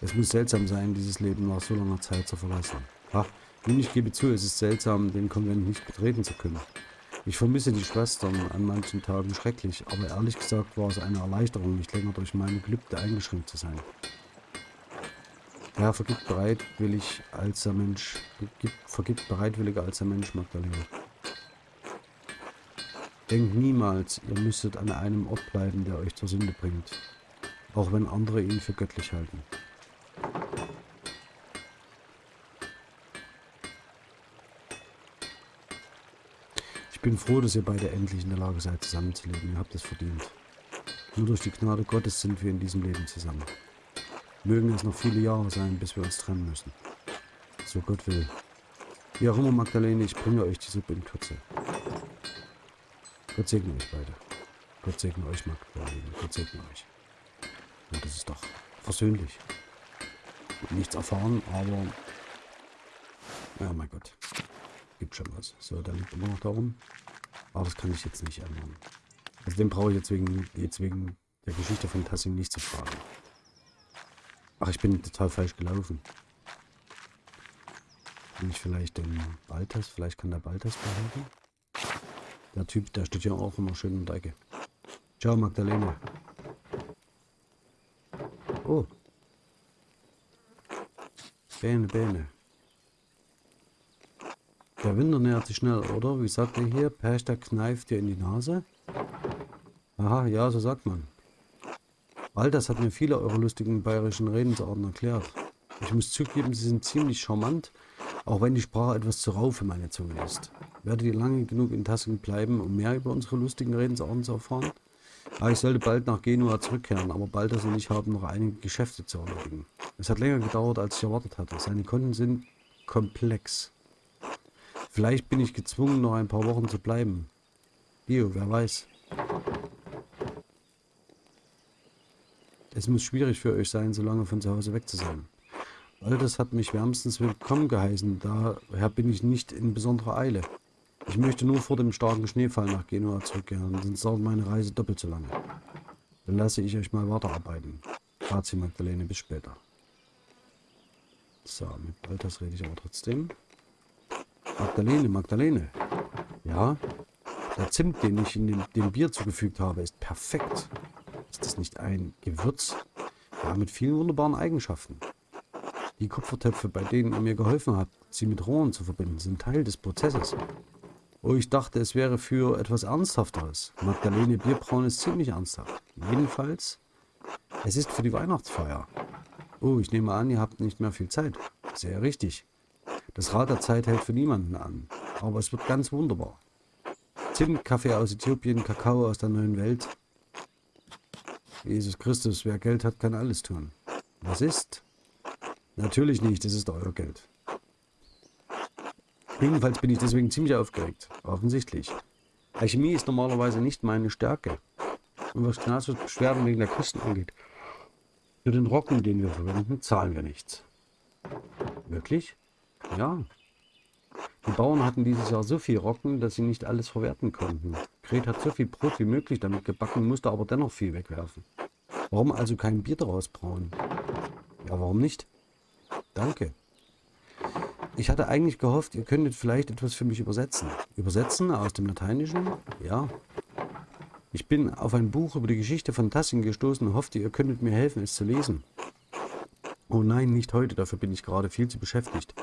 Es muss seltsam sein, dieses Leben nach so langer Zeit zu verlassen. Ha, nun, ich gebe zu, es ist seltsam, den Konvent nicht betreten zu können. Ich vermisse die Schwestern an manchen Tagen schrecklich, aber ehrlich gesagt war es eine Erleichterung, nicht länger durch meine Gelübde eingeschränkt zu sein. Herr vergibt bereitwillig als der Mensch, vergibt, vergibt bereitwilliger als der Mensch, Magdalena. Denkt niemals, ihr müsstet an einem Ort bleiben, der euch zur Sünde bringt, auch wenn andere ihn für göttlich halten. Bin froh, dass ihr beide endlich in der Lage seid, zusammenzuleben. Ihr habt es verdient. Nur durch die Gnade Gottes sind wir in diesem Leben zusammen. Mögen es noch viele Jahre sein, bis wir uns trennen müssen. So Gott will. Wie auch immer, Magdalene, ich bringe euch die Suppe in Kürze. Gott segne euch beide. Gott segne euch, Magdalene. Gott segne euch. Und das ist doch versöhnlich. Nichts erfahren, aber... Ja, mein Gott. Gibt schon was. So, da liegt immer noch darum. Aber das kann ich jetzt nicht ändern. Also den brauche ich jetzt wegen, jetzt wegen der Geschichte von Tassim nicht zu fragen. Ach, ich bin total falsch gelaufen. Bin ich vielleicht den Baltas? Vielleicht kann der Baltas behalten? Der Typ, der steht ja auch immer schön in der Ecke. Ciao, Magdalene. Oh. Bene, Bene. Der Winter nähert sich schnell, oder? Wie sagt er hier? Perchter kneift dir in die Nase? Aha, ja, so sagt man. All das hat mir viele eurer lustigen bayerischen Redensarten erklärt. Ich muss zugeben, sie sind ziemlich charmant, auch wenn die Sprache etwas zu rau für meine Zunge ist. Werdet ihr lange genug in Tassing bleiben, um mehr über unsere lustigen Redensarten zu erfahren? Ah, ich sollte bald nach Genua zurückkehren, aber Balthas und ich haben noch einige Geschäfte zu erledigen. Es hat länger gedauert, als ich erwartet hatte. Seine Konten sind komplex. Vielleicht bin ich gezwungen, noch ein paar Wochen zu bleiben. Bio, wer weiß. Es muss schwierig für euch sein, so lange von zu Hause weg zu sein. All das hat mich wärmstens willkommen geheißen, daher bin ich nicht in besonderer Eile. Ich möchte nur vor dem starken Schneefall nach Genua zurückkehren, sonst dauert meine Reise doppelt so lange. Dann lasse ich euch mal weiterarbeiten. Grazie Magdalene, bis später. So, mit Baltas rede ich aber trotzdem. Magdalene, Magdalene. Ja, der Zimt, den ich in dem, dem Bier zugefügt habe, ist perfekt. Ist das nicht ein Gewürz? Ja, mit vielen wunderbaren Eigenschaften. Die Kupfertöpfe, bei denen ihr mir geholfen habt, sie mit Rohren zu verbinden, sind Teil des Prozesses. Oh, ich dachte, es wäre für etwas Ernsthafteres. Magdalene Bierbraun ist ziemlich ernsthaft. Jedenfalls, es ist für die Weihnachtsfeier. Oh, ich nehme an, ihr habt nicht mehr viel Zeit. Sehr richtig. Das Rad der Zeit hält für niemanden an. Aber es wird ganz wunderbar. Zimt, Kaffee aus Äthiopien, Kakao aus der neuen Welt, Jesus Christus, wer Geld hat, kann alles tun. Was ist? Natürlich nicht, das ist euer Geld. Jedenfalls bin ich deswegen ziemlich aufgeregt. Offensichtlich. Alchemie ist normalerweise nicht meine Stärke. Und was Gnatius Beschwerden wegen der Kosten angeht, für den Rocken, den wir verwenden, zahlen wir nichts. Wirklich? Ja. Die Bauern hatten dieses Jahr so viel Rocken, dass sie nicht alles verwerten konnten. Gret hat so viel Brot wie möglich damit gebacken, musste aber dennoch viel wegwerfen. Warum also kein Bier daraus brauen? Ja, warum nicht? Danke. Ich hatte eigentlich gehofft, ihr könntet vielleicht etwas für mich übersetzen. Übersetzen aus dem Lateinischen? Ja. Ich bin auf ein Buch über die Geschichte von Tassing gestoßen und hoffte, ihr könntet mir helfen, es zu lesen. Oh nein, nicht heute, dafür bin ich gerade viel zu beschäftigt.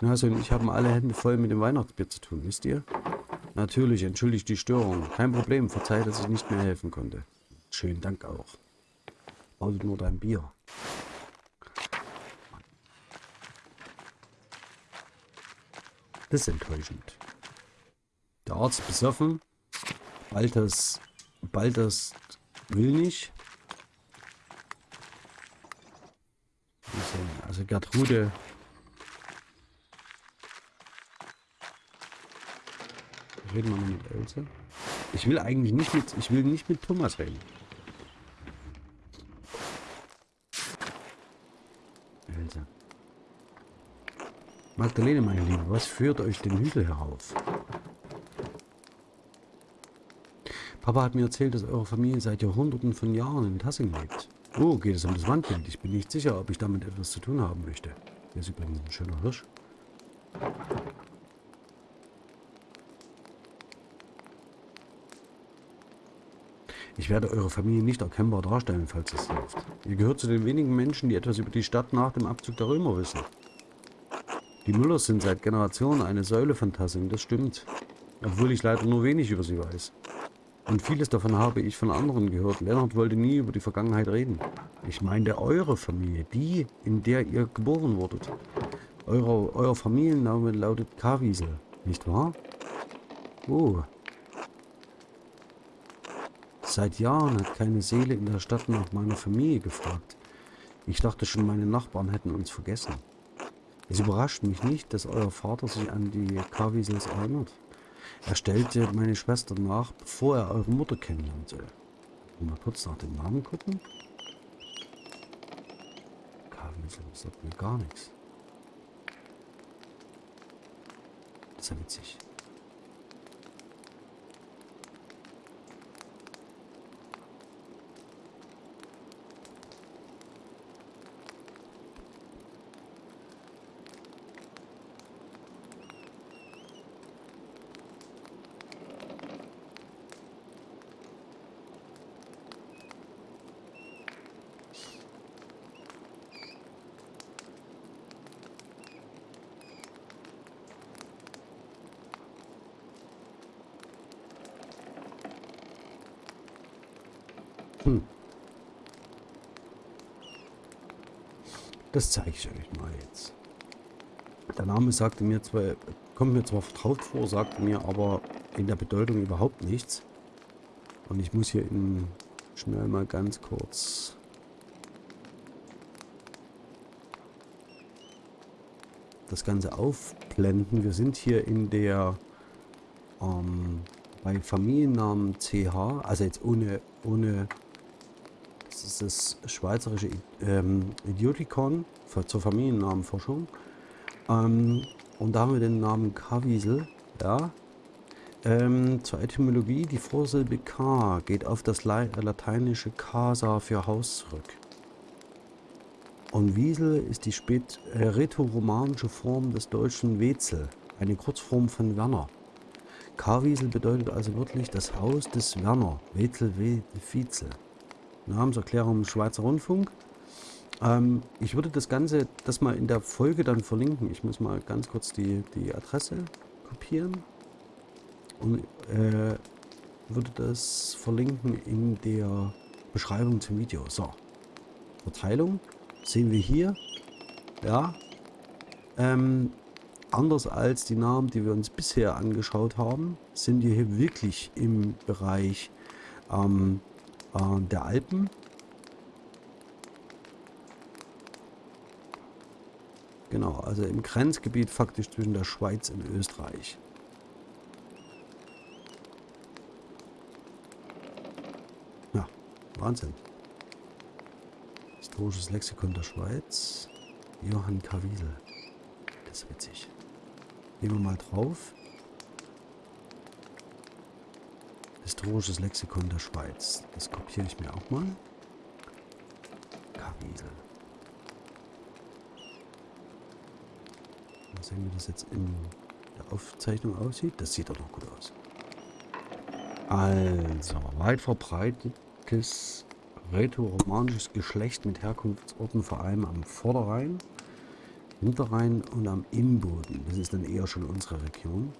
Nase und ich haben alle Hände voll mit dem Weihnachtsbier zu tun, wisst ihr? Natürlich, entschuldigt die Störung. Kein Problem, verzeiht, dass ich nicht mehr helfen konnte. Schönen Dank auch. Also nur dein Bier. Das ist enttäuschend. Der Arzt besoffen. Balthas, Balthas will nicht. Also Gertrude Reden mal mit Else. Ich will eigentlich nicht mit, ich will nicht mit Thomas reden. Else. Magdalene, meine Liebe, was führt euch den Hügel herauf? Papa hat mir erzählt, dass eure Familie seit Jahrhunderten von Jahren in Tassing lebt. Oh, geht es um das Wandbild? Ich bin nicht sicher, ob ich damit etwas zu tun haben möchte. Hier ist übrigens ein schöner Hirsch. Ich werde eure Familie nicht erkennbar darstellen, falls es hilft. Ihr gehört zu den wenigen Menschen, die etwas über die Stadt nach dem Abzug der Römer wissen. Die Müllers sind seit Generationen eine Säule von Tassing, das stimmt. Obwohl ich leider nur wenig über sie weiß. Und vieles davon habe ich von anderen gehört. Lennart wollte nie über die Vergangenheit reden. Ich meine eure Familie, die, in der ihr geboren wurdet. Eure, euer Familienname lautet Kawiesel, nicht wahr? Oh, Seit Jahren hat keine Seele in der Stadt nach meiner Familie gefragt. Ich dachte schon, meine Nachbarn hätten uns vergessen. Es überrascht mich nicht, dass euer Vater sich an die Kawiesels erinnert. Er stellte meine Schwester nach, bevor er eure Mutter kennenlernen soll. Mal kurz nach dem Namen gucken. Kavinsel sagt mir gar nichts. Das ist ja witzig. Das zeige ich euch mal jetzt. Der Name sagte mir zwar, kommt mir zwar vertraut vor, sagte mir aber in der Bedeutung überhaupt nichts. Und ich muss hier in, schnell mal ganz kurz das Ganze aufblenden. Wir sind hier in der ähm, bei Familiennamen CH, also jetzt ohne, ohne ist das schweizerische ähm, Idiotikon für, zur Familiennamenforschung. Ähm, und da haben wir den Namen Kawiesel. Ja. Ähm, zur Etymologie, die Vorsilbe K geht auf das lateinische Casa für Haus zurück. Und Wiesel ist die spät äh, rätoromanische Form des deutschen Wetzel, eine Kurzform von Werner. Karwiesel bedeutet also wirklich das Haus des Werner, Wetzel, Wetzel. Namenserklärung Schweizer Rundfunk. Ähm, ich würde das Ganze, das mal in der Folge dann verlinken. Ich muss mal ganz kurz die, die Adresse kopieren und äh, würde das verlinken in der Beschreibung zum Video. So, Verteilung sehen wir hier. Ja, ähm, anders als die Namen, die wir uns bisher angeschaut haben, sind wir hier wirklich im Bereich ähm, äh, der Alpen. Genau, also im Grenzgebiet faktisch zwischen der Schweiz und Österreich. Ja, Wahnsinn. Historisches Lexikon der Schweiz. Johann Kawiesel. Das ist witzig. Gehen wir mal drauf. Historisches Lexikon der Schweiz. Das kopiere ich mir auch mal. Kawiesel. Mal sehen, wie das jetzt in der Aufzeichnung aussieht. Das sieht doch noch gut aus. Also, weit verbreitetes rätoromanisches Geschlecht mit Herkunftsorten vor allem am Vorderrhein, Hinterrhein und am Innboden. Das ist dann eher schon unsere Region.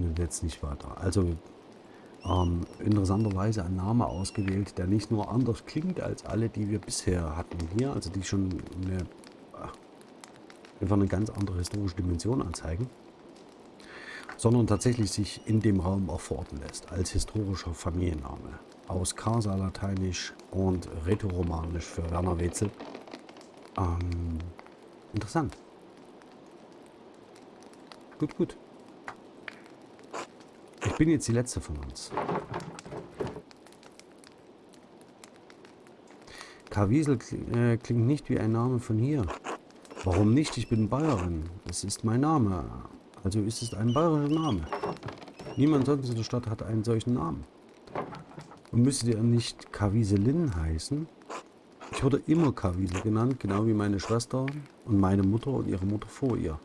Bringt jetzt nicht weiter. Also ähm, interessanterweise ein Name ausgewählt, der nicht nur anders klingt als alle, die wir bisher hatten hier, also die schon eine, einfach eine ganz andere historische Dimension anzeigen, sondern tatsächlich sich in dem Raum auch verorten lässt, als historischer Familienname. Aus Casa Lateinisch und Rätoromanisch für Werner Wetzel. Ähm, interessant. Gut, gut. Ich bin jetzt die letzte von uns. Kawiesel äh, klingt nicht wie ein Name von hier. Warum nicht? Ich bin Bayerin. Es ist mein Name. Also ist es ein bayerischer Name. Niemand sonst in der Stadt hat einen solchen Namen. Und müsste der nicht Kawieselin heißen? Ich wurde immer Kawiesel genannt, genau wie meine Schwester und meine Mutter und ihre Mutter vor ihr.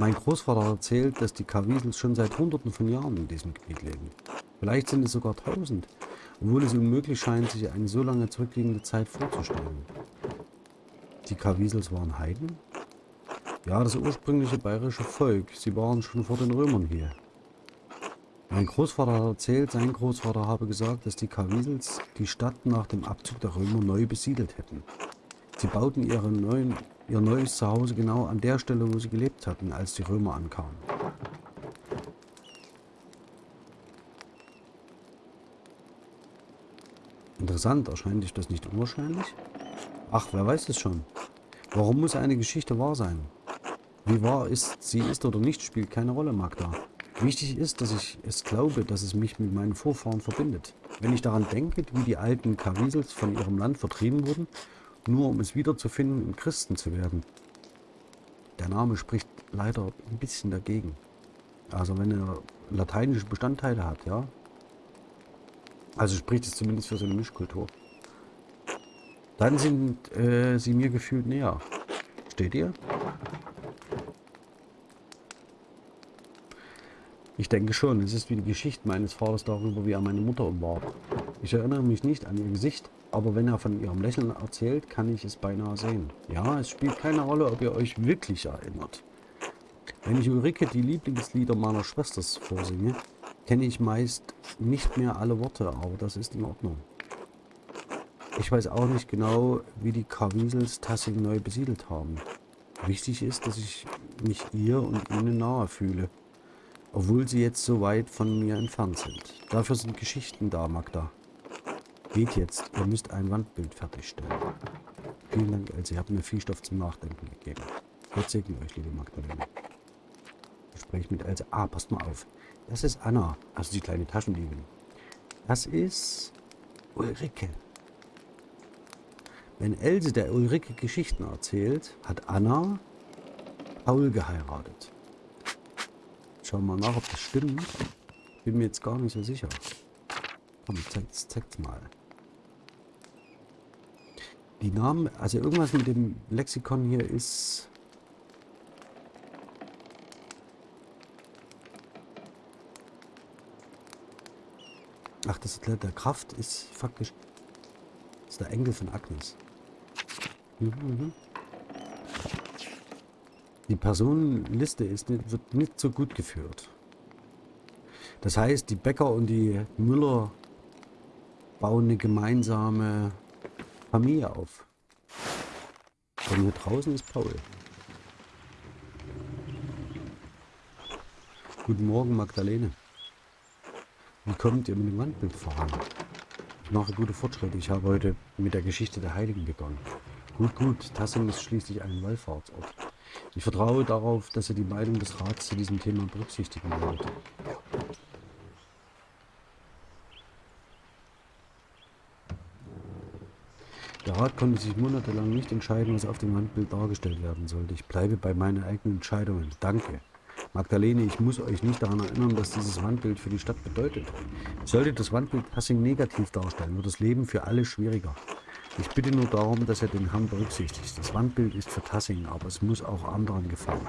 Mein Großvater erzählt, dass die Kawiesels schon seit hunderten von Jahren in diesem Gebiet leben. Vielleicht sind es sogar tausend, obwohl es unmöglich scheint, sich eine so lange zurückliegende Zeit vorzustellen. Die Kawiesels waren Heiden? Ja, das ursprüngliche bayerische Volk. Sie waren schon vor den Römern hier. Mein Großvater erzählt, sein Großvater habe gesagt, dass die Kawiesels die Stadt nach dem Abzug der Römer neu besiedelt hätten. Sie bauten ihre neuen ihr neues Zuhause genau an der Stelle, wo sie gelebt hatten, als die Römer ankamen. Interessant, erscheint dich das nicht unwahrscheinlich? Ach, wer weiß es schon. Warum muss eine Geschichte wahr sein? Wie wahr ist, sie ist oder nicht, spielt keine Rolle, Magda. Wichtig ist, dass ich es glaube, dass es mich mit meinen Vorfahren verbindet. Wenn ich daran denke, wie die alten Kavisels von ihrem Land vertrieben wurden, nur um es wiederzufinden und Christen zu werden. Der Name spricht leider ein bisschen dagegen. Also wenn er lateinische Bestandteile hat, ja. Also spricht es zumindest für so eine Mischkultur. Dann sind äh, sie mir gefühlt näher. Steht ihr? Ich denke schon, es ist wie die Geschichte meines Vaters darüber, wie er meine Mutter umwarb. Ich erinnere mich nicht an ihr Gesicht, aber wenn er von ihrem Lächeln erzählt, kann ich es beinahe sehen. Ja, es spielt keine Rolle, ob ihr euch wirklich erinnert. Wenn ich Ulrike die Lieblingslieder meiner Schwester vorsinge, kenne ich meist nicht mehr alle Worte, aber das ist in Ordnung. Ich weiß auch nicht genau, wie die Karwiesels Tassing neu besiedelt haben. Wichtig ist, dass ich mich ihr und ihnen nahe fühle obwohl sie jetzt so weit von mir entfernt sind. Dafür sind Geschichten da, Magda. Geht jetzt, ihr müsst ein Wandbild fertigstellen. Vielen Dank, Elsie, ihr habt mir viel Stoff zum Nachdenken gegeben. Gott segne euch, liebe Magdalene. Gespräch mit Else. Ah, passt mal auf. Das ist Anna, also die kleine Taschendiebin. Das ist Ulrike. Wenn Else der Ulrike Geschichten erzählt, hat Anna Paul geheiratet. Schauen wir mal nach, ob das stimmt. Bin mir jetzt gar nicht so sicher. Komm, zeig's, zeig's mal. Die Namen, also irgendwas mit dem Lexikon hier ist... Ach, das ist der Kraft ist faktisch... Das ist der Enkel von Agnes. Mhm, mhm. Die Personenliste ist wird nicht so gut geführt. Das heißt, die Bäcker und die Müller bauen eine gemeinsame Familie auf. Und hier draußen ist Paul. Guten Morgen, Magdalene. Wie kommt ihr mit dem Wandbild voran? Ich mache gute Fortschritte. Ich habe heute mit der Geschichte der Heiligen begonnen. Gut, gut. Tassing ist schließlich ein Wallfahrtsort. Ich vertraue darauf, dass ihr die Meinung des Rats zu diesem Thema berücksichtigen werdet. Der Rat konnte sich monatelang nicht entscheiden, was auf dem Wandbild dargestellt werden sollte. Ich bleibe bei meinen eigenen Entscheidungen. Danke. Magdalene, ich muss euch nicht daran erinnern, was dieses Wandbild für die Stadt bedeutet. Sollte das Wandbild Passing negativ darstellen, wird das Leben für alle schwieriger. Ich bitte nur darum, dass er den Herrn berücksichtigt. Das Wandbild ist für Tassing, aber es muss auch anderen gefallen.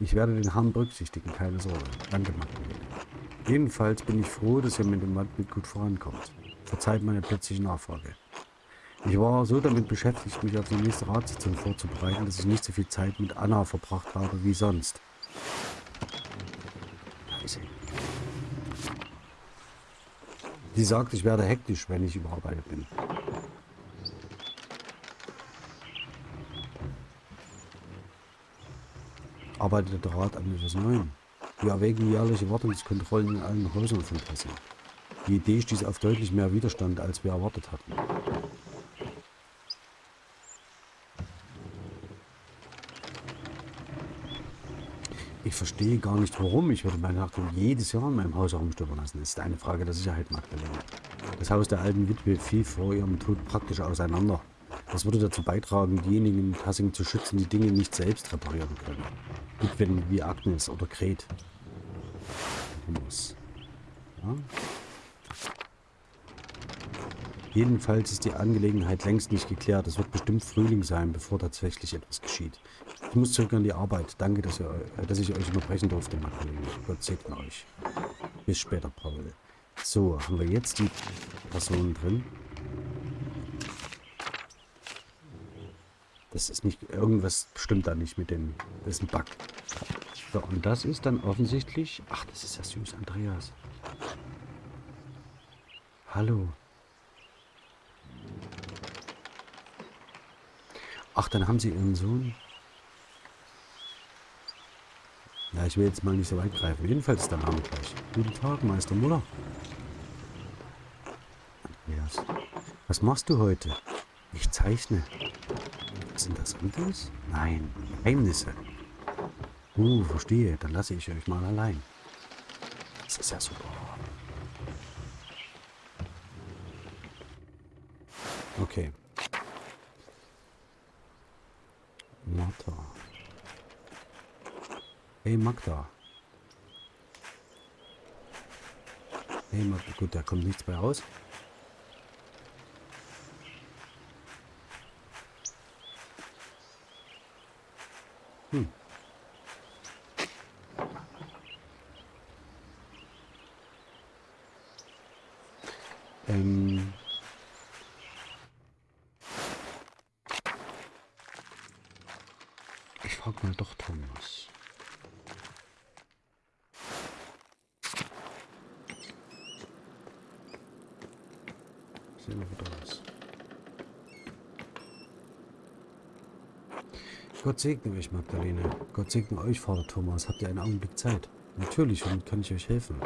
Ich werde den Herrn berücksichtigen, keine Sorge. Danke, Magdalene. Jedenfalls bin ich froh, dass ihr mit dem Wandbild gut vorankommt. Verzeiht meine plötzliche Nachfrage. Ich war so damit beschäftigt, mich auf die nächste Ratssitzung vorzubereiten, dass ich nicht so viel Zeit mit Anna verbracht habe wie sonst. Sie sagt, ich werde hektisch, wenn ich überarbeitet bin. Arbeitet der Rat an etwas Neuem? Wir erwägen jährliche Wartungskontrollen in allen Häusern von Hessen. Die Idee stieß auf deutlich mehr Widerstand, als wir erwartet hatten. Ich verstehe gar nicht, warum. Ich würde meine Achtung jedes Jahr in meinem Haus herumstöbern lassen. Das ist eine Frage der Sicherheit, Magdalena. Das Haus der alten Witwe fiel vor ihrem Tod praktisch auseinander. Das würde dazu beitragen, diejenigen in Tassing zu schützen, die Dinge nicht selbst reparieren können. Witwen wie Agnes oder Gret. Ja? Jedenfalls ist die Angelegenheit längst nicht geklärt. Es wird bestimmt Frühling sein, bevor tatsächlich etwas geschieht. Ich muss zurück an die Arbeit. Danke, dass, ihr, dass ich euch unterbrechen durfte, Magdalene. Gott segne euch. Bis später, Paul. So, haben wir jetzt die Personen drin. Das ist nicht... Irgendwas stimmt da nicht mit dem... Das ist ein Bug. So, und das ist dann offensichtlich... Ach, das ist ja süß, Andreas. Hallo. Ach, dann haben sie ihren Sohn Ja, ich will jetzt mal nicht so weit greifen. Jedenfalls ist der Name gleich. Guten Tag, Meister Muller. Thomas. Was machst du heute? Ich zeichne. Sind das anderes? Nein, Geheimnisse. Uh, verstehe. Dann lasse ich euch mal allein. Das ist ja super. Okay. Hey Magda. Hey Magda. Gut, da kommt nichts bei raus. Hm. Ähm. Ich frag mal doch Thomas. Sehen wir wieder was. Gott segne euch, Magdalene. Gott segne euch, Vater Thomas. Habt ihr einen Augenblick Zeit? Natürlich, womit kann ich euch helfen?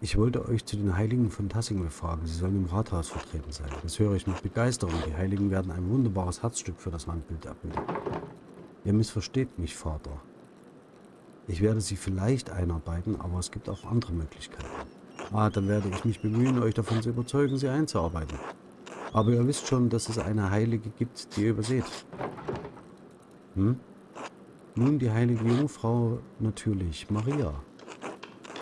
Ich wollte euch zu den Heiligen von Tassing befragen. Sie sollen im Rathaus vertreten sein. Das höre ich mit Begeisterung. Die Heiligen werden ein wunderbares Herzstück für das Wandbild abbilden. Ihr missversteht mich, Vater. Ich werde sie vielleicht einarbeiten, aber es gibt auch andere Möglichkeiten. Ah, dann werde ich mich bemühen, euch davon zu überzeugen, sie einzuarbeiten. Aber ihr wisst schon, dass es eine Heilige gibt, die ihr überseht. Hm? Nun die heilige Jungfrau natürlich, Maria.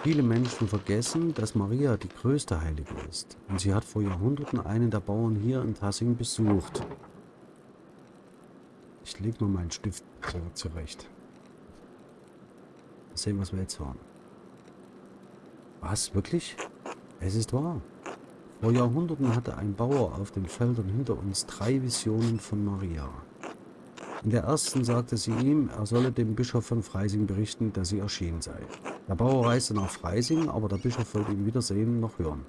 Viele Menschen vergessen, dass Maria die größte Heilige ist. Und sie hat vor Jahrhunderten einen der Bauern hier in Tassing besucht. Ich lege mal meinen Stift zurecht. Mal sehen, was wir jetzt hören. Was? Wirklich? Es ist wahr. Vor Jahrhunderten hatte ein Bauer auf den Feldern hinter uns drei Visionen von Maria. In der ersten sagte sie ihm, er solle dem Bischof von Freising berichten, dass sie erschienen sei. Der Bauer reiste nach Freising, aber der Bischof wollte ihn weder sehen noch hören.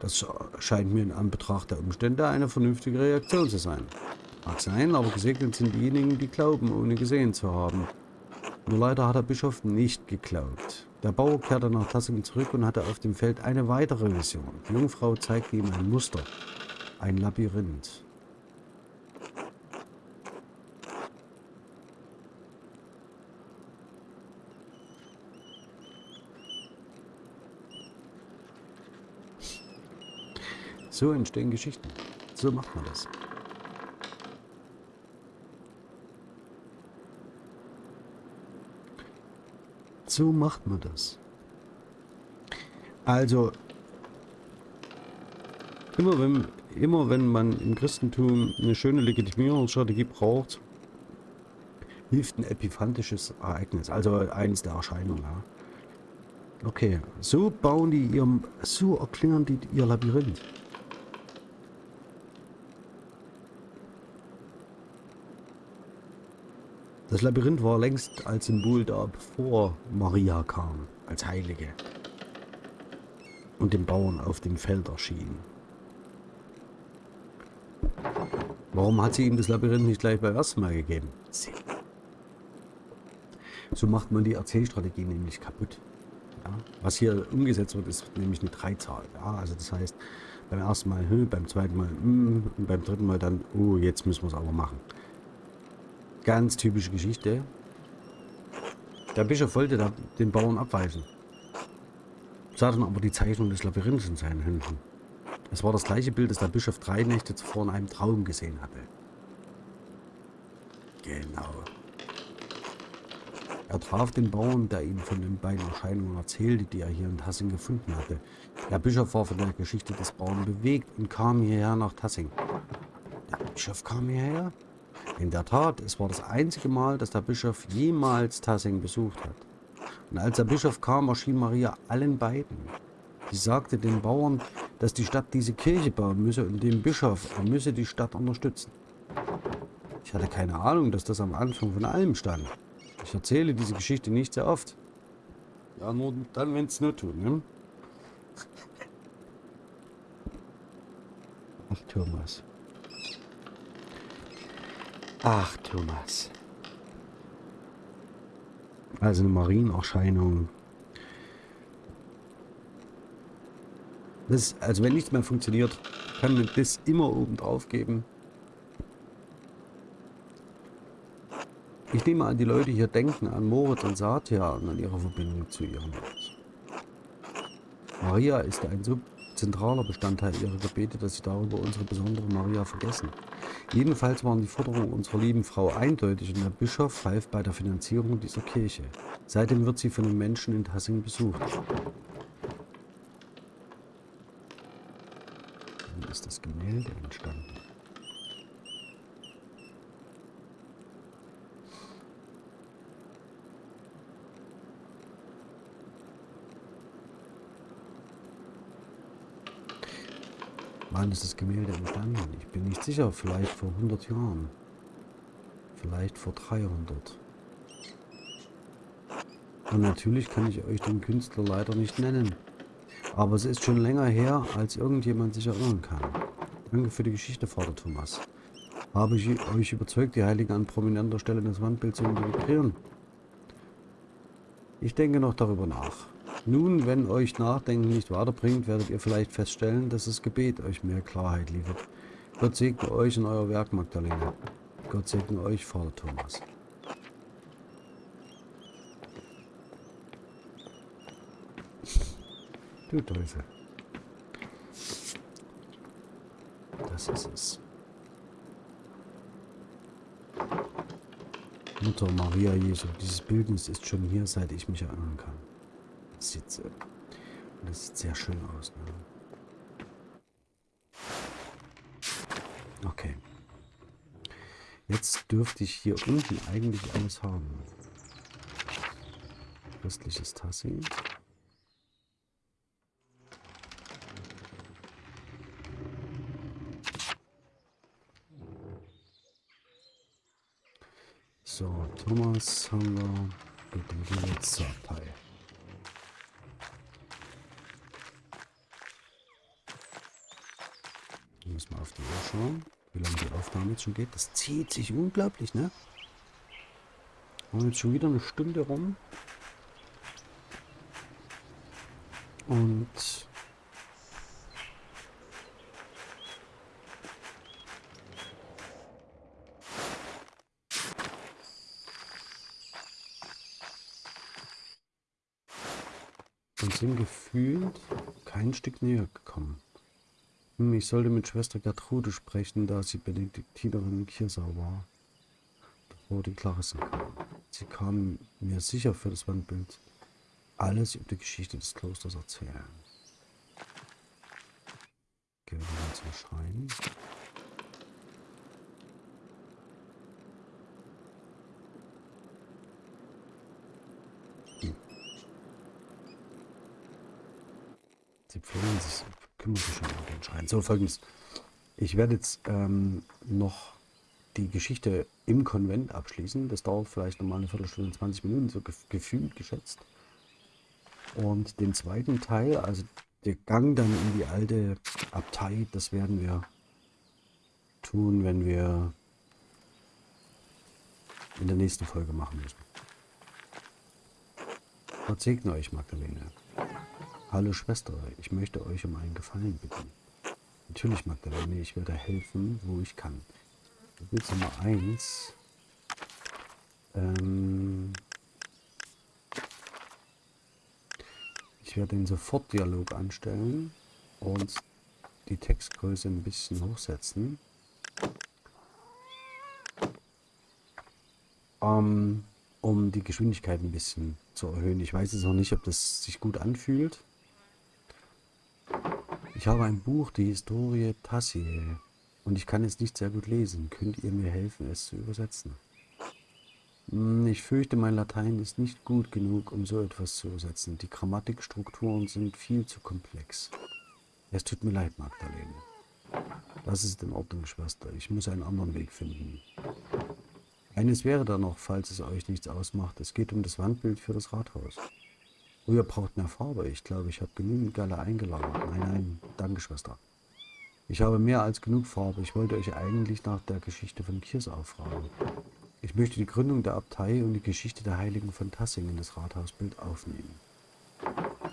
Das scheint mir in Anbetracht der Umstände eine vernünftige Reaktion zu sein. Mag sein, aber gesegnet sind diejenigen, die glauben, ohne gesehen zu haben. Nur leider hat der Bischof nicht geglaubt. Der Bauer kehrte nach Tassing zurück und hatte auf dem Feld eine weitere Vision. Die Jungfrau zeigte ihm ein Muster, ein Labyrinth. So entstehen Geschichten. So macht man das. So macht man das. Also, immer wenn, immer wenn man im Christentum eine schöne Legitimierungsstrategie braucht, hilft ein epiphantisches Ereignis, also eines der Erscheinungen. Ja. Okay, so bauen die ihr, so erklären die ihr Labyrinth. Das Labyrinth war längst als Symbol da, bevor Maria kam, als Heilige. Und den Bauern auf dem Feld erschien. Warum hat sie ihm das Labyrinth nicht gleich beim ersten Mal gegeben? So macht man die Erzählstrategie nämlich kaputt. Ja? Was hier umgesetzt wird, ist nämlich eine Dreizahl. Ja? Also das heißt, beim ersten Mal, hm, beim zweiten Mal, hm, und beim dritten Mal dann, oh, jetzt müssen wir es aber machen. Ganz typische Geschichte. Der Bischof wollte da den Bauern abweisen. Sah dann aber die Zeichnung des Labyrinths in seinen Händen. Es war das gleiche Bild, das der Bischof drei Nächte zuvor in einem Traum gesehen hatte. Genau. Er traf den Bauern, der ihm von den beiden Erscheinungen erzählte, die er hier in Tassing gefunden hatte. Der Bischof war von der Geschichte des Bauern bewegt und kam hierher nach Tassing. Der Bischof kam hierher? In der Tat, es war das einzige Mal, dass der Bischof jemals Tassing besucht hat. Und als der Bischof kam, erschien Maria allen beiden. Sie sagte den Bauern, dass die Stadt diese Kirche bauen müsse und dem Bischof, er müsse die Stadt unterstützen. Ich hatte keine Ahnung, dass das am Anfang von allem stand. Ich erzähle diese Geschichte nicht sehr oft. Ja, nur dann, wenn es nur tut, ne? Ach, Thomas. Ach, Thomas. Also eine Marienerscheinung. Das, also wenn nichts mehr funktioniert, kann man das immer oben drauf geben. Ich nehme an, die Leute hier denken an Moritz und Satya und an ihre Verbindung zu ihrem Haus. Maria ist ein so zentraler Bestandteil ihrer Gebete, dass sie darüber unsere besondere Maria vergessen. Jedenfalls waren die Forderungen unserer lieben Frau eindeutig und der Bischof half bei der Finanzierung dieser Kirche. Seitdem wird sie von den Menschen in Tassing besucht. Dann ist das Gemälde entstanden. Wann ist das Gemälde entstanden? Ich bin nicht sicher. Vielleicht vor 100 Jahren. Vielleicht vor 300. Und natürlich kann ich euch den Künstler leider nicht nennen. Aber es ist schon länger her, als irgendjemand sich erinnern kann. Danke für die Geschichte, Vater Thomas. Habe ich euch überzeugt, die Heiligen an prominenter Stelle in das Wandbild zu integrieren? Ich denke noch darüber nach. Nun, wenn euch Nachdenken nicht weiterbringt, werdet ihr vielleicht feststellen, dass das Gebet euch mehr Klarheit liefert. Gott segne euch in euer Werk, Magdalena. Gott segne euch, Vater Thomas. Du Teufel. Das ist es. Mutter Maria Jesu. Dieses Bildnis ist schon hier, seit ich mich erinnern kann sieht, das sieht sehr schön aus. Ne? Okay. Jetzt dürfte ich hier unten eigentlich alles haben. Christliches Tassing. So, Thomas haben wir. Gut, dann gehen wir auf die Uhr schauen, wie lange die Aufnahme jetzt schon geht. Das zieht sich unglaublich, ne? Haben jetzt schon wieder eine Stunde rum. Und sind gefühlt kein Stück näher gekommen. Hm, ich sollte mit Schwester Gertrude sprechen, da sie Benediktinerin in Kirsau war, bevor die Klarissen kam. Sie kam mir sicher für das Wandbild alles über die Geschichte des Klosters erzählen. Gehen wir mal zum Schrein. Hm. Sie pflegen sich kümmert sich schon um den Schrein. So, folgendes. Ich werde jetzt ähm, noch die Geschichte im Konvent abschließen. Das dauert vielleicht nochmal eine Viertelstunde, 20 Minuten, so gefühlt geschätzt. Und den zweiten Teil, also der Gang dann in die alte Abtei, das werden wir tun, wenn wir in der nächsten Folge machen müssen. Gott segne euch, Magdalene. Hallo Schwester, ich möchte euch um einen Gefallen bitten. Natürlich, Magdalene, ich werde helfen, wo ich kann. Bild Nummer 1. Ähm ich werde den Sofortdialog anstellen und die Textgröße ein bisschen hochsetzen. Ähm, um die Geschwindigkeit ein bisschen zu erhöhen. Ich weiß jetzt noch nicht, ob das sich gut anfühlt. Ich habe ein Buch, die Historie Tassier, und ich kann es nicht sehr gut lesen. Könnt ihr mir helfen, es zu übersetzen? Hm, ich fürchte, mein Latein ist nicht gut genug, um so etwas zu übersetzen. Die Grammatikstrukturen sind viel zu komplex. Es tut mir leid, Magdalene. Das ist in Ordnung, Schwester. Ich muss einen anderen Weg finden. Eines wäre da noch, falls es euch nichts ausmacht. Es geht um das Wandbild für das Rathaus. Oh, ihr braucht mehr Farbe. Ich glaube, ich habe genügend Galle eingeladen. Nein, nein, danke, Schwester. Ich habe mehr als genug Farbe. Ich wollte euch eigentlich nach der Geschichte von Kirsau fragen. Ich möchte die Gründung der Abtei und die Geschichte der Heiligen von Tassing in das Rathausbild aufnehmen.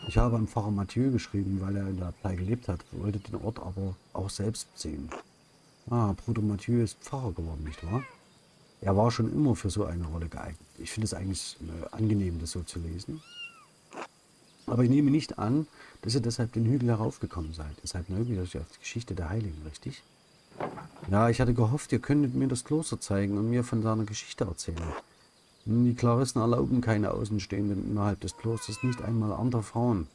Ich habe an Pfarrer Mathieu geschrieben, weil er in der Abtei gelebt hat, wollte den Ort aber auch selbst sehen. Ah, Bruder Mathieu ist Pfarrer geworden, nicht wahr? Er war schon immer für so eine Rolle geeignet. Ich finde es eigentlich angenehm, das so zu lesen. Aber ich nehme nicht an, dass ihr deshalb den Hügel heraufgekommen seid. Ihr seid neugierig auf die Geschichte der Heiligen, richtig? Ja, ich hatte gehofft, ihr könntet mir das Kloster zeigen und mir von seiner Geschichte erzählen. Die Klarissen erlauben keine Außenstehenden innerhalb des Klosters, nicht einmal andere Frauen.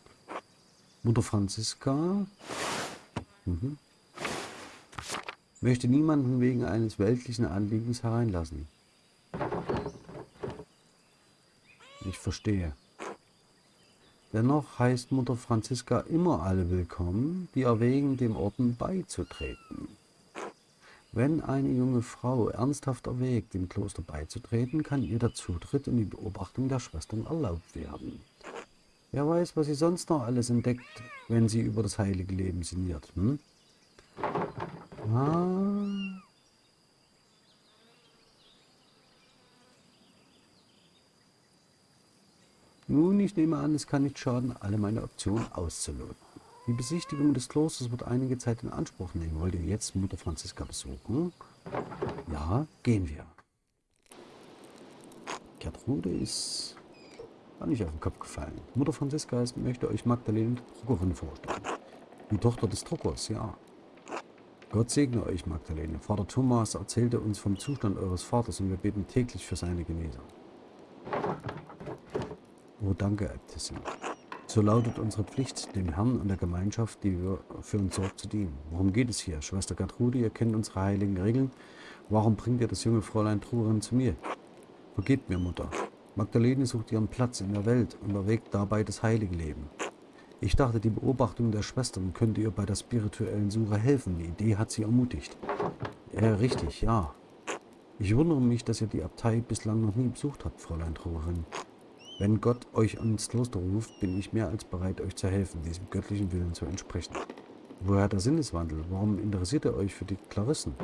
Mutter Franziska mhm. möchte niemanden wegen eines weltlichen Anliegens hereinlassen. Ich verstehe. Dennoch heißt Mutter Franziska immer alle willkommen, die erwägen, dem Orden beizutreten. Wenn eine junge Frau ernsthaft erwägt, dem Kloster beizutreten, kann ihr der Zutritt und die Beobachtung der Schwestern erlaubt werden. Wer weiß, was sie sonst noch alles entdeckt, wenn sie über das heilige Leben sinniert. Hm? Ah. Nun, ich nehme an, es kann nicht schaden, alle meine Optionen auszuloten. Die Besichtigung des Klosters wird einige Zeit in Anspruch nehmen. Wollt ihr jetzt Mutter Franziska besuchen? Ja, gehen wir. Gertrude ist gar nicht auf den Kopf gefallen. Mutter Franziska ist, möchte euch Magdalene Druckerin vorstellen. Die Tochter des Druckers, ja. Gott segne euch, Magdalene. Vater Thomas erzählte uns vom Zustand eures Vaters und wir beten täglich für seine Genesung. Oh, danke, Äbtissin. So lautet unsere Pflicht, dem Herrn und der Gemeinschaft, die für uns sorgt, zu dienen. Worum geht es hier? Schwester Gertrude, ihr kennt unsere heiligen Regeln. Warum bringt ihr das junge Fräulein Truherin zu mir? Vergebt mir, Mutter. Magdalene sucht ihren Platz in der Welt und erwägt dabei das heilige Leben. Ich dachte, die Beobachtung der Schwestern könnte ihr bei der spirituellen Suche helfen. Die Idee hat sie ermutigt. Ja, richtig, ja. Ich wundere mich, dass ihr die Abtei bislang noch nie besucht habt, Fräulein Truherin. Wenn Gott euch ans Kloster ruft, bin ich mehr als bereit, euch zu helfen, diesem göttlichen Willen zu entsprechen. Woher der Sinneswandel? Warum interessiert ihr euch für die Klarissen?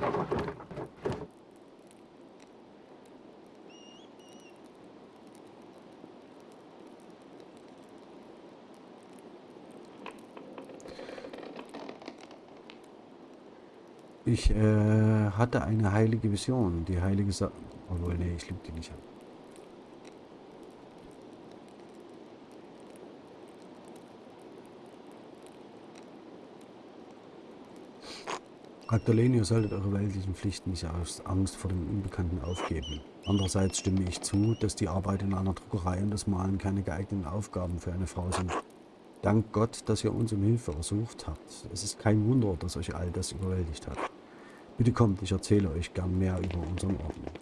Ich äh, hatte eine heilige Vision, die heilige Sa Obwohl, nee, ich lüge die nicht an. Magdalene, ihr solltet eure weltlichen Pflichten nicht aus Angst vor dem Unbekannten aufgeben. Andererseits stimme ich zu, dass die Arbeit in einer Druckerei und das Malen keine geeigneten Aufgaben für eine Frau sind. Dank Gott, dass ihr uns um Hilfe ersucht habt. Es ist kein Wunder, dass euch all das überwältigt hat. Bitte kommt, ich erzähle euch gern mehr über unseren Orden.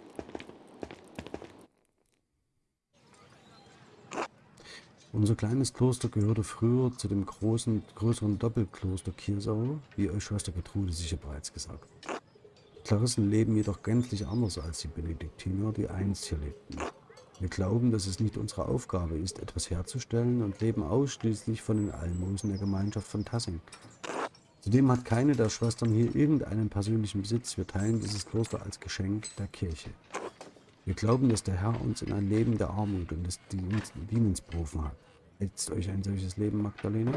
Unser kleines Kloster gehörte früher zu dem großen, größeren Doppelkloster Kirsau, wie euch Schwester Gertrude sicher bereits gesagt hat. Die Klarissen leben jedoch gänzlich anders als die Benediktiner, die einst hier lebten. Wir glauben, dass es nicht unsere Aufgabe ist, etwas herzustellen und leben ausschließlich von den Almosen der Gemeinschaft von Tassing. Zudem hat keine der Schwestern hier irgendeinen persönlichen Besitz. Wir teilen dieses Kloster als Geschenk der Kirche. Wir glauben, dass der Herr uns in ein Leben der Armut und des Dienens berufen hat. Hältst euch ein solches Leben, Magdalene?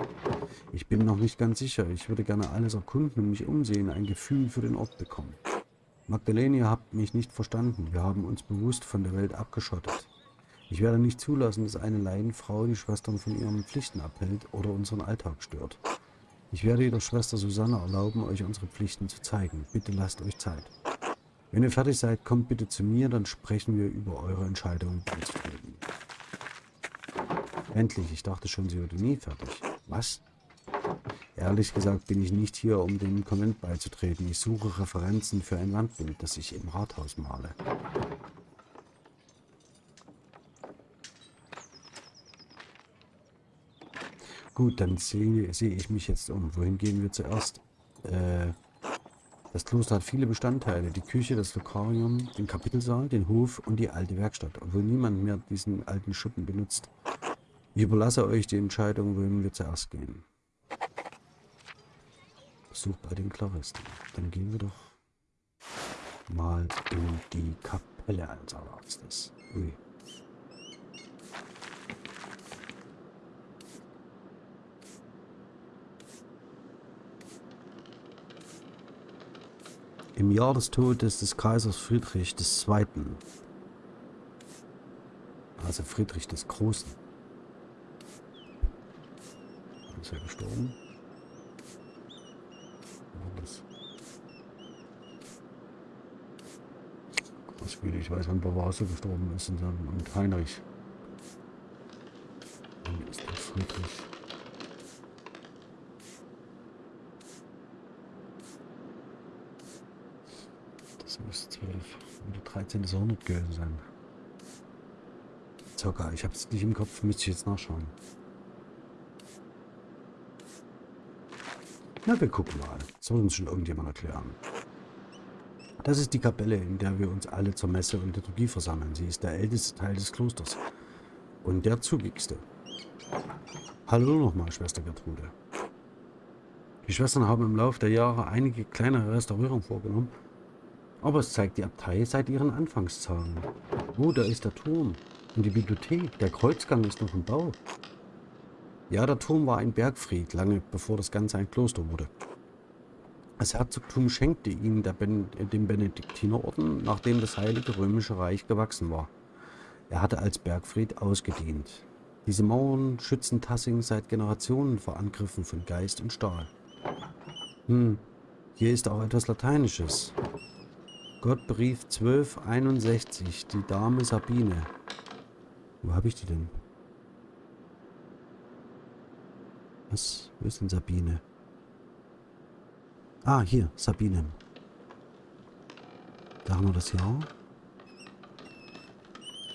Ich bin noch nicht ganz sicher. Ich würde gerne alles erkunden und mich umsehen, ein Gefühl für den Ort bekommen. Magdalene, ihr habt mich nicht verstanden. Wir haben uns bewusst von der Welt abgeschottet. Ich werde nicht zulassen, dass eine Laienfrau die Schwestern von ihren Pflichten abhält oder unseren Alltag stört. Ich werde jedoch Schwester Susanne erlauben, euch unsere Pflichten zu zeigen. Bitte lasst euch Zeit. Wenn ihr fertig seid, kommt bitte zu mir, dann sprechen wir über eure Entscheidung beizutreten. Endlich, ich dachte schon, sie würde nie fertig. Was? Ehrlich gesagt bin ich nicht hier, um dem Konvent beizutreten. Ich suche Referenzen für ein Wandbild, das ich im Rathaus male. Gut, dann sehe seh ich mich jetzt um. Wohin gehen wir zuerst? Äh, das Kloster hat viele Bestandteile. Die Küche, das Lokarium, den Kapitelsaal, den Hof und die alte Werkstatt, obwohl niemand mehr diesen alten Schuppen benutzt. Ich überlasse euch die Entscheidung, wohin wir zuerst gehen. Besuch bei den Klaristen. Dann gehen wir doch mal in die Kapelle eines Arztes. Ui. Im Jahr des Todes des Kaisers Friedrich II., also Friedrich des Großen, ist er gestorben? Großwüde, ich weiß, wann Bavaso gestorben ist und, und Heinrich. Wann ist der Friedrich? Das muss 12 oder 13. Jahrhundert gewesen sein. Circa, ich habe es nicht im Kopf, müsste ich jetzt nachschauen. Na, wir gucken mal. Das soll uns schon irgendjemand erklären. Das ist die Kapelle, in der wir uns alle zur Messe und Liturgie versammeln. Sie ist der älteste Teil des Klosters. Und der zugigste. Hallo nochmal, Schwester Gertrude. Die Schwestern haben im Laufe der Jahre einige kleinere Restaurierungen vorgenommen, aber es zeigt die Abtei seit ihren Anfangstagen. Oh, da ist der Turm und die Bibliothek. Der Kreuzgang ist noch im Bau. Ja, der Turm war ein Bergfried, lange bevor das Ganze ein Kloster wurde. Das Herzogtum schenkte ihn ben dem Benediktinerorden, nachdem das Heilige Römische Reich gewachsen war. Er hatte als Bergfried ausgedient. Diese Mauern schützen Tassing seit Generationen vor Angriffen von Geist und Stahl. Hm, hier ist auch etwas Lateinisches. Gott berief 1261 die Dame Sabine. Wo habe ich die denn? Was? Wo ist denn Sabine? Ah, hier, Sabine. Da haben wir das Jahr.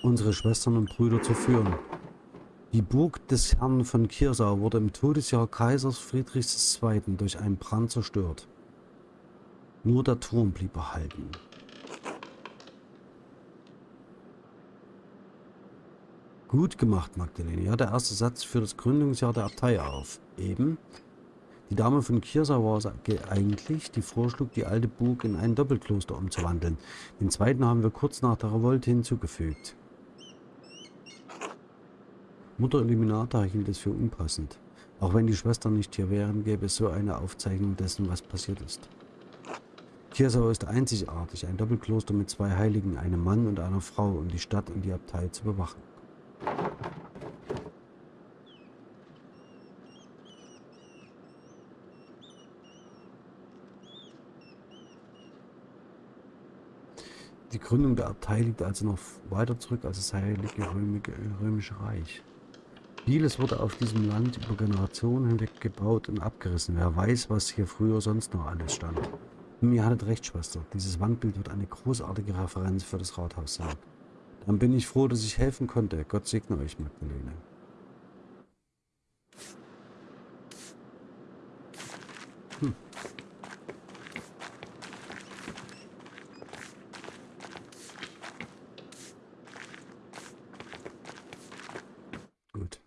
Unsere Schwestern und Brüder zu führen. Die Burg des Herrn von Kirsau wurde im Todesjahr Kaisers Friedrichs II. durch einen Brand zerstört. Nur der Turm blieb erhalten. Gut gemacht, Magdalene. Ja, der erste Satz für das Gründungsjahr der Abtei auf. Eben. Die Dame von Kirsa war es eigentlich, die vorschlug, die alte Burg in ein Doppelkloster umzuwandeln. Den zweiten haben wir kurz nach der Revolte hinzugefügt. Mutter Illuminata hielt es für unpassend. Auch wenn die Schwestern nicht hier wären, gäbe es so eine Aufzeichnung dessen, was passiert ist. Kirsau ist einzigartig, ein Doppelkloster mit zwei Heiligen, einem Mann und einer Frau, um die Stadt und die Abtei zu bewachen. Die Gründung der Abtei liegt also noch weiter zurück als das Heilige Römische Reich. Vieles wurde auf diesem Land über Generationen hinweg gebaut und abgerissen. Wer weiß, was hier früher sonst noch alles stand. Und ihr hattet recht, Schwester. Dieses Wandbild wird eine großartige Referenz für das Rathaus sein. Dann bin ich froh, dass ich helfen konnte. Gott segne euch, Magdalene. Hm. Gut.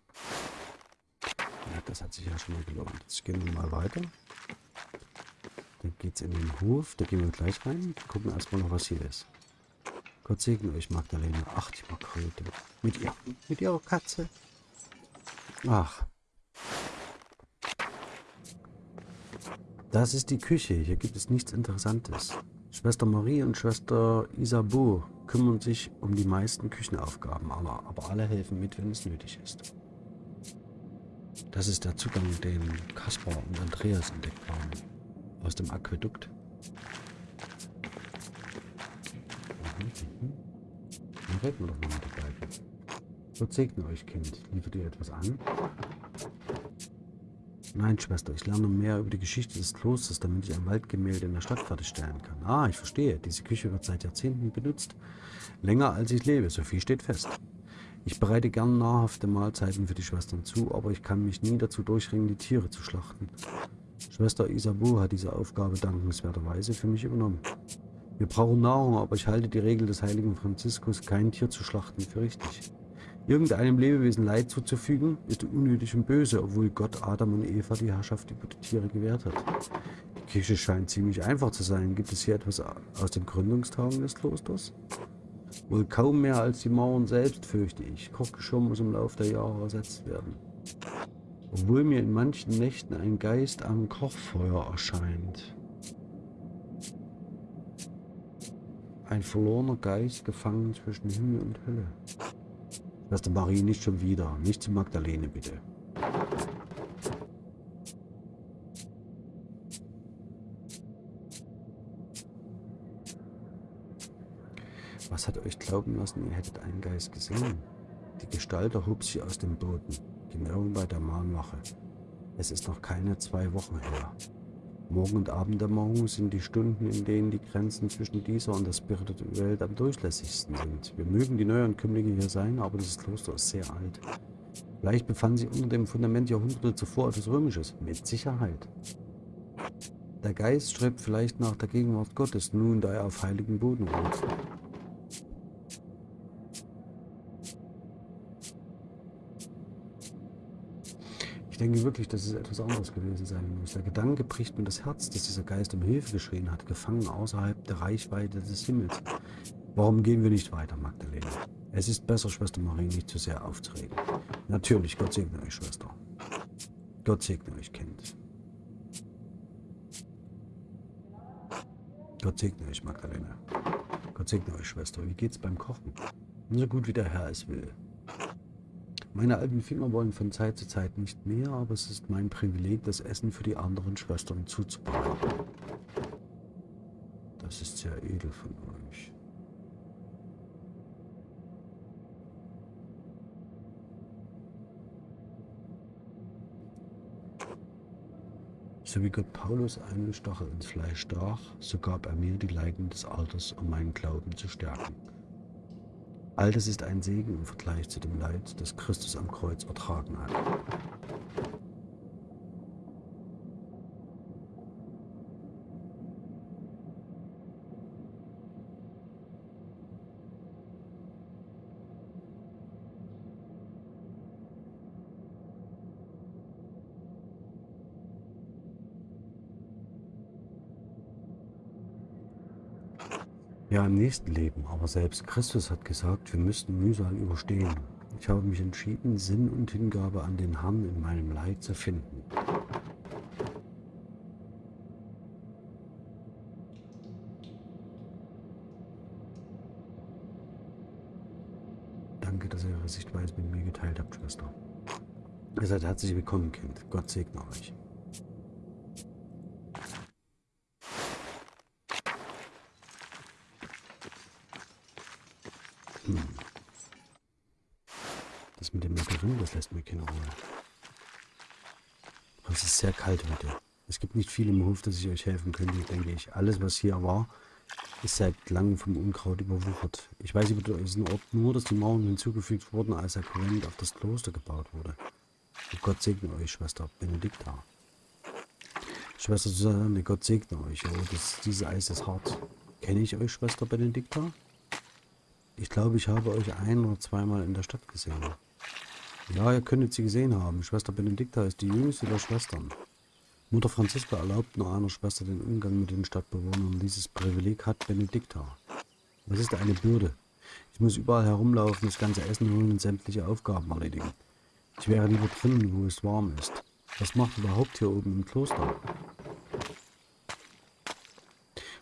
Ja, das hat sich ja schon mal gelohnt. Jetzt gehen wir mal weiter. Dann geht es in den Hof. Da gehen wir gleich rein. Gucken erstmal noch, was hier ist. Gott segne euch, Magdalena. Ach, die Margrethe. Mit, ihr, mit ihrer Katze. Ach. Das ist die Küche. Hier gibt es nichts Interessantes. Schwester Marie und Schwester Isabeau kümmern sich um die meisten Küchenaufgaben, aber alle helfen mit, wenn es nötig ist. Das ist der Zugang, den Kaspar und Andreas entdeckt haben. Aus dem Aquädukt. Mhm. Dann reden wir doch mal mit der beiden. Gott segne euch, Kind. Liefert ihr etwas an? Nein, Schwester, ich lerne mehr über die Geschichte des Klosters, damit ich ein Waldgemälde in der Stadt fertigstellen kann. Ah, ich verstehe. Diese Küche wird seit Jahrzehnten benutzt. Länger als ich lebe, so viel steht fest. Ich bereite gern nahrhafte Mahlzeiten für die Schwestern zu, aber ich kann mich nie dazu durchringen, die Tiere zu schlachten. Schwester Isabu hat diese Aufgabe dankenswerterweise für mich übernommen. Wir brauchen Nahrung, aber ich halte die Regel des heiligen Franziskus, kein Tier zu schlachten, für richtig. Irgendeinem Lebewesen Leid zuzufügen, ist unnötig und böse, obwohl Gott Adam und Eva die Herrschaft über die Tiere gewährt hat. Die Kirche scheint ziemlich einfach zu sein. Gibt es hier etwas aus den Gründungstagen des Klosters? Wohl kaum mehr als die Mauern selbst, fürchte ich. Kochgeschirr muss im Laufe der Jahre ersetzt werden. Obwohl mir in manchen Nächten ein Geist am Kochfeuer erscheint. Ein verlorener Geist gefangen zwischen Himmel und Hölle. Schwester Marie, nicht schon wieder. Nicht zu Magdalene, bitte. Was hat euch glauben lassen, ihr hättet einen Geist gesehen? Die Gestalt erhob sich aus dem Boden, genau bei der Mahnwache. Es ist noch keine zwei Wochen her. Morgen- und Abenddämmerung sind die Stunden, in denen die Grenzen zwischen dieser und der spirituellen Welt am durchlässigsten sind. Wir mögen die Neuankömmlinge hier sein, aber dieses Kloster ist sehr alt. Vielleicht befanden sich unter dem Fundament Jahrhunderte zuvor etwas Römisches. Mit Sicherheit. Der Geist strebt vielleicht nach der Gegenwart Gottes, nun da er auf heiligen Boden ruht. Denke wirklich, dass es etwas anderes gewesen sein muss. Der Gedanke bricht mir das Herz, dass dieser Geist um Hilfe geschrien hat, gefangen außerhalb der Reichweite des Himmels. Warum gehen wir nicht weiter, Magdalena? Es ist besser, Schwester Marie nicht zu sehr aufzuregen. Natürlich, Gott segne euch, Schwester. Gott segne euch, Kind. Gott segne euch, Magdalena. Gott segne euch, Schwester. Wie geht's beim Kochen? So gut wie der Herr es will. Meine alten Finger wollen von Zeit zu Zeit nicht mehr, aber es ist mein Privileg, das Essen für die anderen Schwestern zuzubereiten. Das ist sehr edel von euch. So wie Gott Paulus einen Stachel ins Fleisch stach, so gab er mir die Leiden des Alters, um meinen Glauben zu stärken. All das ist ein Segen im Vergleich zu dem Leid, das Christus am Kreuz ertragen hat. Ja, im nächsten Leben. Aber selbst Christus hat gesagt, wir müssten Mühsal überstehen. Ich habe mich entschieden, Sinn und Hingabe an den Herrn in meinem Leid zu finden. Danke, dass ihr eure Sichtweise mit mir geteilt habt, Schwester. Ihr seid herzlich willkommen, Kind. Gott segne euch. Das lässt mir keine Ruhe. Aber es ist sehr kalt heute. Es gibt nicht viel im Hof, dass ich euch helfen könnte, denke ich. Alles, was hier war, ist seit langem vom Unkraut überwuchert. Ich weiß über diesen Ort nur, dass die Mauern hinzugefügt wurden, als der Konvent auf das Kloster gebaut wurde. Und Gott segne euch, Schwester Benedikta. Schwester Susanne, Gott segne euch. Oh, das, dieses Eis ist hart. Kenne ich euch, Schwester Benedikta? Ich glaube, ich habe euch ein oder zweimal in der Stadt gesehen. Ja, ihr könntet sie gesehen haben. Schwester Benedikta ist die jüngste der Schwestern. Mutter Franziska erlaubt nur einer Schwester den Umgang mit den Stadtbewohnern. Dieses Privileg hat Benedikta. Das ist eine Bürde. Ich muss überall herumlaufen, das ganze Essen holen und sämtliche Aufgaben erledigen. Ich wäre lieber drinnen, wo es warm ist. Was macht überhaupt hier oben im Kloster?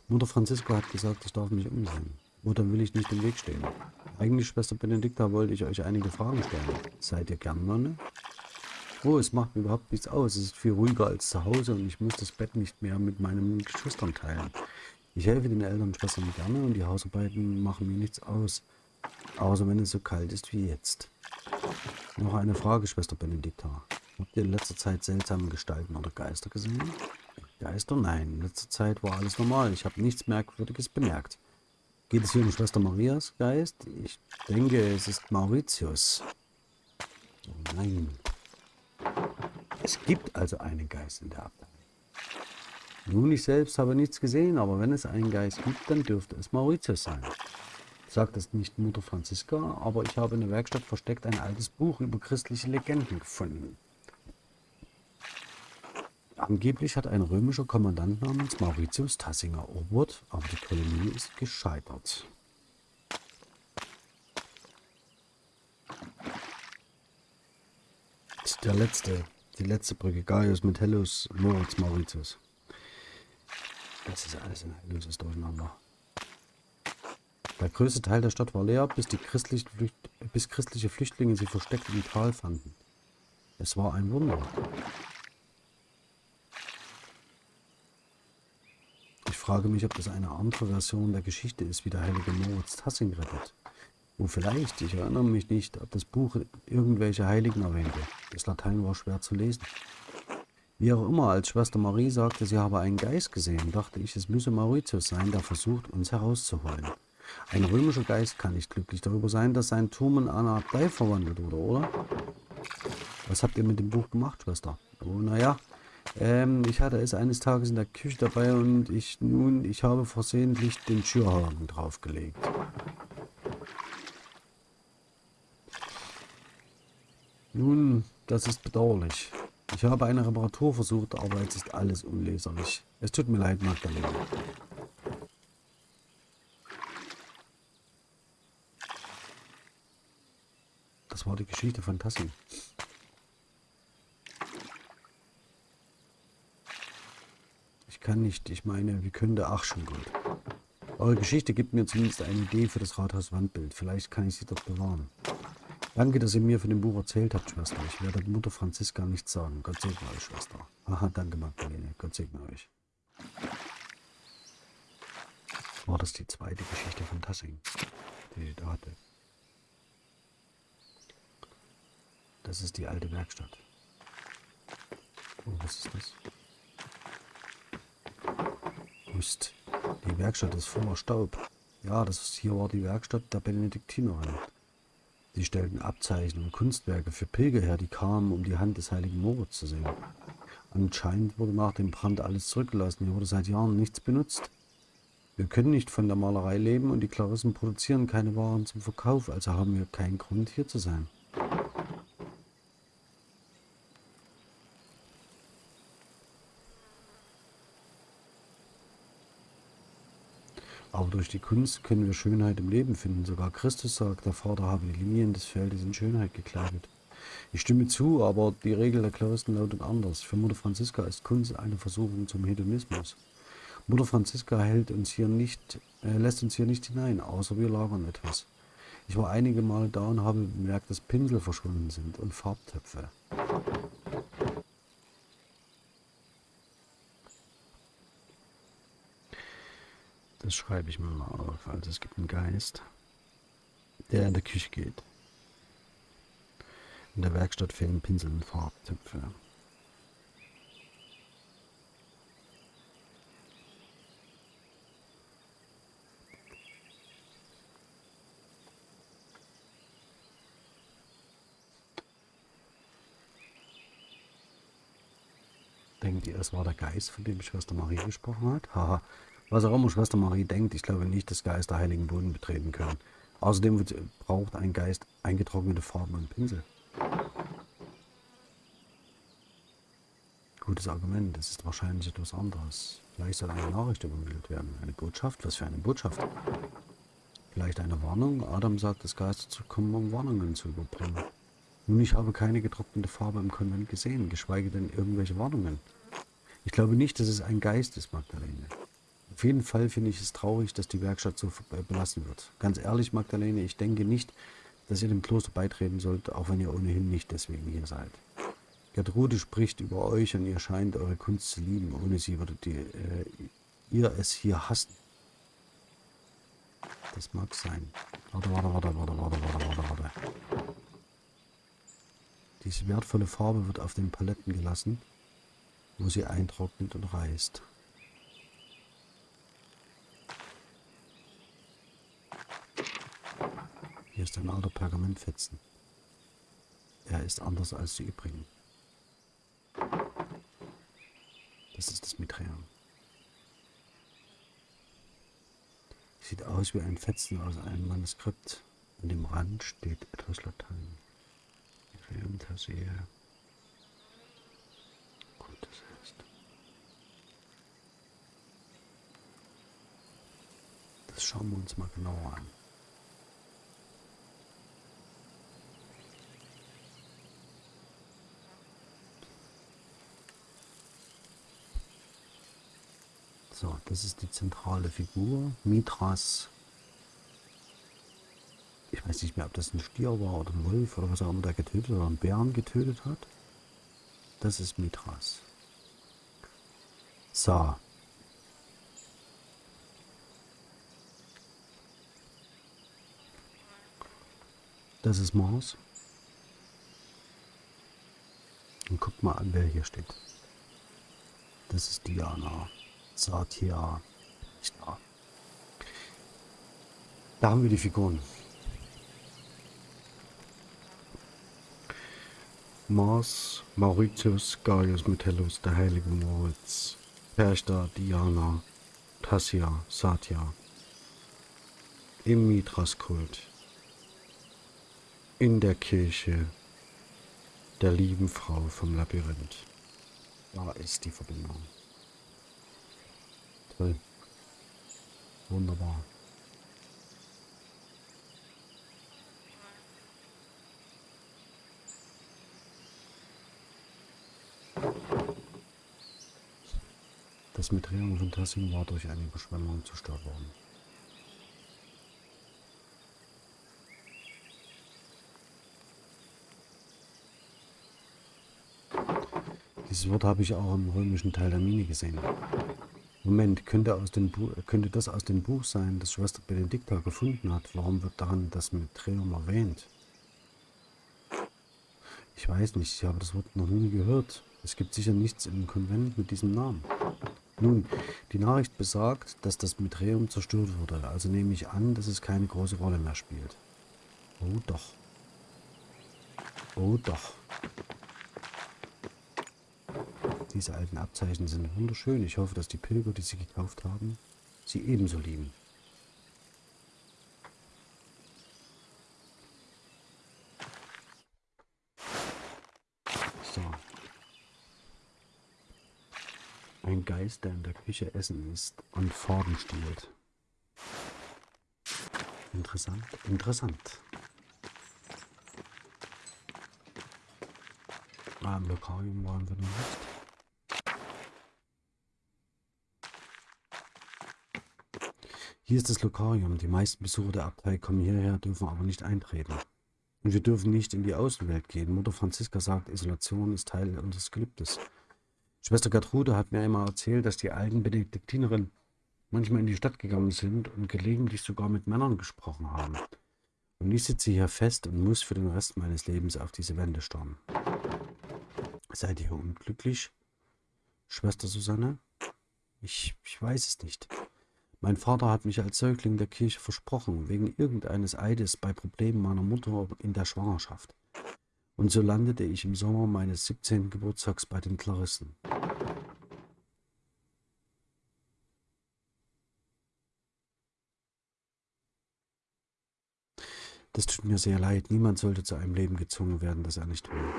Mutter Franziska hat gesagt, ich darf mich umsehen. Mutter will ich nicht im Weg stehen. Eigentlich, Schwester Benedikta, wollte ich euch einige Fragen stellen. Seid ihr gern Nonne? Oh, es macht mir überhaupt nichts aus. Es ist viel ruhiger als zu Hause und ich muss das Bett nicht mehr mit meinen Geschwistern teilen. Ich helfe den Eltern und Schwestern gerne und die Hausarbeiten machen mir nichts aus. Außer wenn es so kalt ist wie jetzt. Noch eine Frage, Schwester Benedikta. Habt ihr in letzter Zeit seltsame Gestalten oder Geister gesehen? Geister? Nein. In letzter Zeit war alles normal. Ich habe nichts Merkwürdiges bemerkt. Geht es hier um Schwester Marias Geist? Ich denke, es ist Mauritius. Oh nein. Es gibt also einen Geist in der Abtei. Nun, ich selbst habe nichts gesehen, aber wenn es einen Geist gibt, dann dürfte es Mauritius sein. Sagt das nicht Mutter Franziska, aber ich habe in der Werkstatt versteckt ein altes Buch über christliche Legenden gefunden. Angeblich hat ein römischer Kommandant namens Mauritius Tassing erobert, aber die Kolonie ist gescheitert. Der letzte, die letzte Brücke, Gaius Metellus, Moritz Mauritius. Das ist alles ein heilloses Durcheinander. Der größte Teil der Stadt war leer, bis, die christlichen Flücht bis christliche Flüchtlinge sie versteckt im Tal fanden. Es war ein Wunder. Frage mich, ob das eine andere Version der Geschichte ist, wie der heilige Moritz Tassing rettet. Und vielleicht, ich erinnere mich nicht, ob das Buch irgendwelche Heiligen erwähnte. Das Latein war schwer zu lesen. Wie auch immer, als Schwester Marie sagte, sie habe einen Geist gesehen, dachte ich, es müsse Mauritius sein, der versucht, uns herauszuholen. Ein römischer Geist kann nicht glücklich darüber sein, dass sein Turm in eine Abtei verwandelt wurde, oder? Was habt ihr mit dem Buch gemacht, Schwester? Oh, naja, ähm, ich hatte es eines Tages in der Küche dabei und ich nun, ich habe versehentlich den Schürhaken draufgelegt. Nun, das ist bedauerlich. Ich habe eine Reparatur versucht, aber jetzt ist alles unleserlich. Es tut mir leid, Magdalena. Das war die Geschichte von Tassi. Kann nicht, ich meine, wie könnte, ach schon gut. Eure Geschichte gibt mir zumindest eine Idee für das Rathaus-Wandbild. Vielleicht kann ich sie dort bewahren. Danke, dass ihr mir von dem Buch erzählt habt, Schwester. Ich werde Mutter Franziska nichts sagen. Gott segne euch, Schwester. Aha, danke, Magdalene. Gott segne euch. War das die zweite Geschichte von Tassing, die ich da hatte? Das ist die alte Werkstatt. Oh, was ist das? Mist. Die Werkstatt ist voller Staub. Ja, das ist, hier war die Werkstatt der Benediktinerin. Sie stellten Abzeichen und Kunstwerke für Pilger her, die kamen, um die Hand des heiligen Moritz zu sehen. Anscheinend wurde nach dem Brand alles zurückgelassen. Hier wurde seit Jahren nichts benutzt. Wir können nicht von der Malerei leben und die Klarissen produzieren keine Waren zum Verkauf, also haben wir keinen Grund hier zu sein. Aber durch die Kunst können wir Schönheit im Leben finden. Sogar Christus sagt, der Vater habe die Linien des Feldes in Schönheit gekleidet. Ich stimme zu, aber die Regel der Klaristen lautet anders. Für Mutter Franziska ist Kunst eine Versuchung zum Hedonismus. Mutter Franziska hält uns hier nicht, äh, lässt uns hier nicht hinein, außer wir lagern etwas. Ich war einige Male da und habe bemerkt, dass Pinsel verschwunden sind und Farbtöpfe. Das schreibe ich mir mal auf. Also es gibt einen Geist, der in der Küche geht. In der Werkstatt fehlen Pinsel und Farbtöpfe. Denkt ihr, es war der Geist, von dem Schwester Marie gesprochen hat? Haha, was auch immer Schwester Marie denkt, ich glaube nicht, dass Geister heiligen Boden betreten können. Außerdem braucht ein Geist eingetrocknete Farben und Pinsel. Gutes Argument, es ist wahrscheinlich etwas anderes. Vielleicht soll eine Nachricht übermittelt werden. Eine Botschaft? Was für eine Botschaft? Vielleicht eine Warnung? Adam sagt, dass Geister zu kommen, um Warnungen zu überbringen. Nun, ich habe keine getrocknete Farbe im Konvent gesehen, geschweige denn irgendwelche Warnungen. Ich glaube nicht, dass es ein Geist ist, Magdalene. Auf jeden Fall finde ich es traurig, dass die Werkstatt so belassen wird. Ganz ehrlich, Magdalene, ich denke nicht, dass ihr dem Kloster beitreten sollt, auch wenn ihr ohnehin nicht deswegen hier seid. Gertrude spricht über euch und ihr scheint eure Kunst zu lieben. Ohne sie würdet ihr, äh, ihr es hier hassen. Das mag sein. Warte, warte, warte, warte, warte, warte, warte, warte. Diese wertvolle Farbe wird auf den Paletten gelassen, wo sie eintrocknet und reißt. Hier ist ein alter Pergamentfetzen. Er ist anders als die übrigen. Das ist das Mitrean. Sieht aus wie ein Fetzen aus einem Manuskript. An dem Rand steht etwas Latein. Mitrean Tassea. Gut, das heißt. Das schauen wir uns mal genauer an. So, das ist die zentrale Figur. Mithras weiß nicht mehr, ob das ein Stier war oder ein Wolf oder was auch immer der getötet oder einen Bären getötet hat. Das ist Mithras. So. Das ist Mars. Und guckt mal an, wer hier steht. Das ist Diana. Satya. Ja. Da haben wir die Figuren. Mars, Mauritius, Gaius Metellus, der heilige Moritz, Perchta, Diana, Tassia, Satya, im Mithras-Kult, in der Kirche der lieben Frau vom Labyrinth. Da ist die Verbindung. Toll. Wunderbar. Das Metrium von Tassim war durch eine Überschwemmung zerstört worden. Dieses Wort habe ich auch im römischen Teil der Mine gesehen. Moment, könnte, aus dem könnte das aus dem Buch sein, das Schwester Benedikta gefunden hat? Warum wird daran das Metrium erwähnt? Ich weiß nicht, ich habe das Wort noch nie gehört. Es gibt sicher nichts im Konvent mit diesem Namen. Nun, die Nachricht besagt, dass das Mitreum zerstört wurde, also nehme ich an, dass es keine große Rolle mehr spielt. Oh doch. Oh doch. Diese alten Abzeichen sind wunderschön. Ich hoffe, dass die Pilger, die sie gekauft haben, sie ebenso lieben. Geist, der in der Küche Essen isst und Farben stiehlt. Interessant, interessant. Ah, im Lokarium waren wir noch nicht. Hier ist das Lokarium. Die meisten Besucher der Abtei kommen hierher, dürfen aber nicht eintreten. Und wir dürfen nicht in die Außenwelt gehen. Mutter Franziska sagt, Isolation ist Teil unseres Gelübdes. Schwester Gertrude hat mir einmal erzählt, dass die alten Benediktinerinnen manchmal in die Stadt gegangen sind und gelegentlich sogar mit Männern gesprochen haben. Und ich sitze hier fest und muss für den Rest meines Lebens auf diese Wände starren. Seid ihr unglücklich, Schwester Susanne? Ich, ich weiß es nicht. Mein Vater hat mich als Säugling der Kirche versprochen, wegen irgendeines Eides bei Problemen meiner Mutter in der Schwangerschaft. Und so landete ich im Sommer meines 17. Geburtstags bei den Klarissen. Das tut mir sehr leid. Niemand sollte zu einem Leben gezwungen werden, das er nicht will.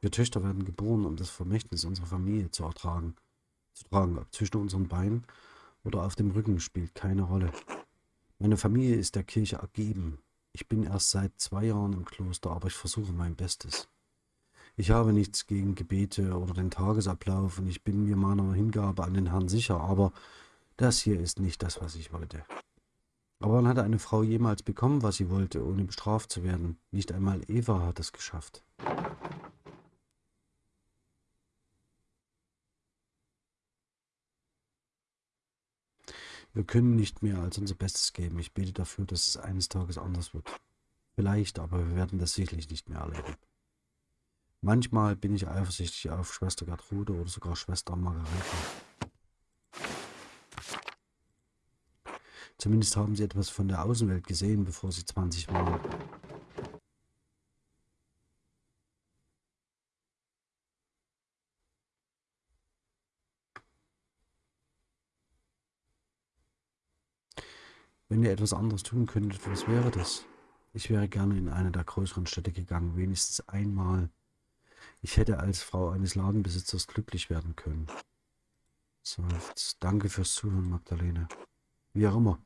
Wir Töchter werden geboren, um das Vermächtnis unserer Familie zu ertragen. Zu tragen, zwischen unseren Beinen oder auf dem Rücken, spielt keine Rolle. Meine Familie ist der Kirche ergeben. Ich bin erst seit zwei Jahren im Kloster, aber ich versuche mein Bestes. Ich habe nichts gegen Gebete oder den Tagesablauf und ich bin mir meiner Hingabe an den Herrn sicher, aber das hier ist nicht das, was ich wollte. Aber wann hat eine Frau jemals bekommen, was sie wollte, ohne bestraft zu werden? Nicht einmal Eva hat es geschafft. Wir können nicht mehr als unser Bestes geben. Ich bete dafür, dass es eines Tages anders wird. Vielleicht, aber wir werden das sicherlich nicht mehr erleben. Manchmal bin ich eifersüchtig auf Schwester Gertrude oder sogar Schwester Margarete. Zumindest haben sie etwas von der Außenwelt gesehen, bevor sie 20 waren. Wenn ihr etwas anderes tun könntet, was wäre das? Ich wäre gerne in eine der größeren Städte gegangen, wenigstens einmal. Ich hätte als Frau eines Ladenbesitzers glücklich werden können. Seufzt. Danke fürs Zuhören, Magdalene. Wie auch immer.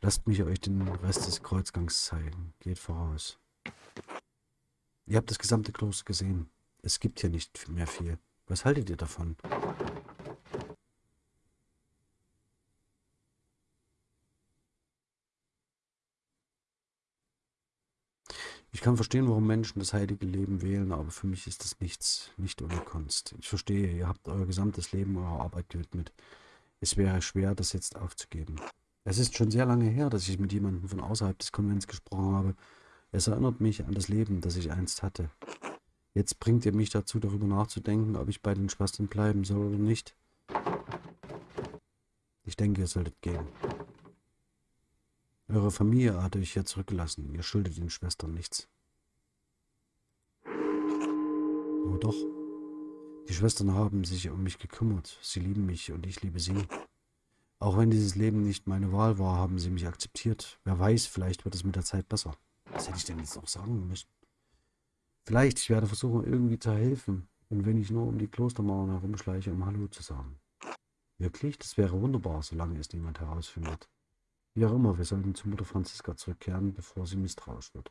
Lasst mich euch den Rest des Kreuzgangs zeigen. Geht voraus. Ihr habt das gesamte Kloster gesehen. Es gibt hier nicht mehr viel. Was haltet ihr davon? Kann verstehen, warum Menschen das heilige Leben wählen, aber für mich ist das nichts, nicht ohne Kunst. Ich verstehe, ihr habt euer gesamtes Leben eurer Arbeit gewidmet. Es wäre schwer, das jetzt aufzugeben. Es ist schon sehr lange her, dass ich mit jemandem von außerhalb des Konvents gesprochen habe. Es erinnert mich an das Leben, das ich einst hatte. Jetzt bringt ihr mich dazu, darüber nachzudenken, ob ich bei den Schwestern bleiben soll oder nicht. Ich denke, ihr solltet gehen. Eure Familie hat euch hier zurückgelassen. Ihr schuldet den Schwestern nichts. Oh doch. Die Schwestern haben sich um mich gekümmert. Sie lieben mich und ich liebe sie. Auch wenn dieses Leben nicht meine Wahl war, haben sie mich akzeptiert. Wer weiß, vielleicht wird es mit der Zeit besser. Was hätte ich denn jetzt noch sagen müssen? Vielleicht, ich werde versuchen, irgendwie zu helfen. Und wenn ich nur um die Klostermauern herumschleiche, um Hallo zu sagen. Wirklich? Das wäre wunderbar, solange es niemand herausfindet. Wie auch immer, wir sollten zu Mutter Franziska zurückkehren, bevor sie misstrauisch wird.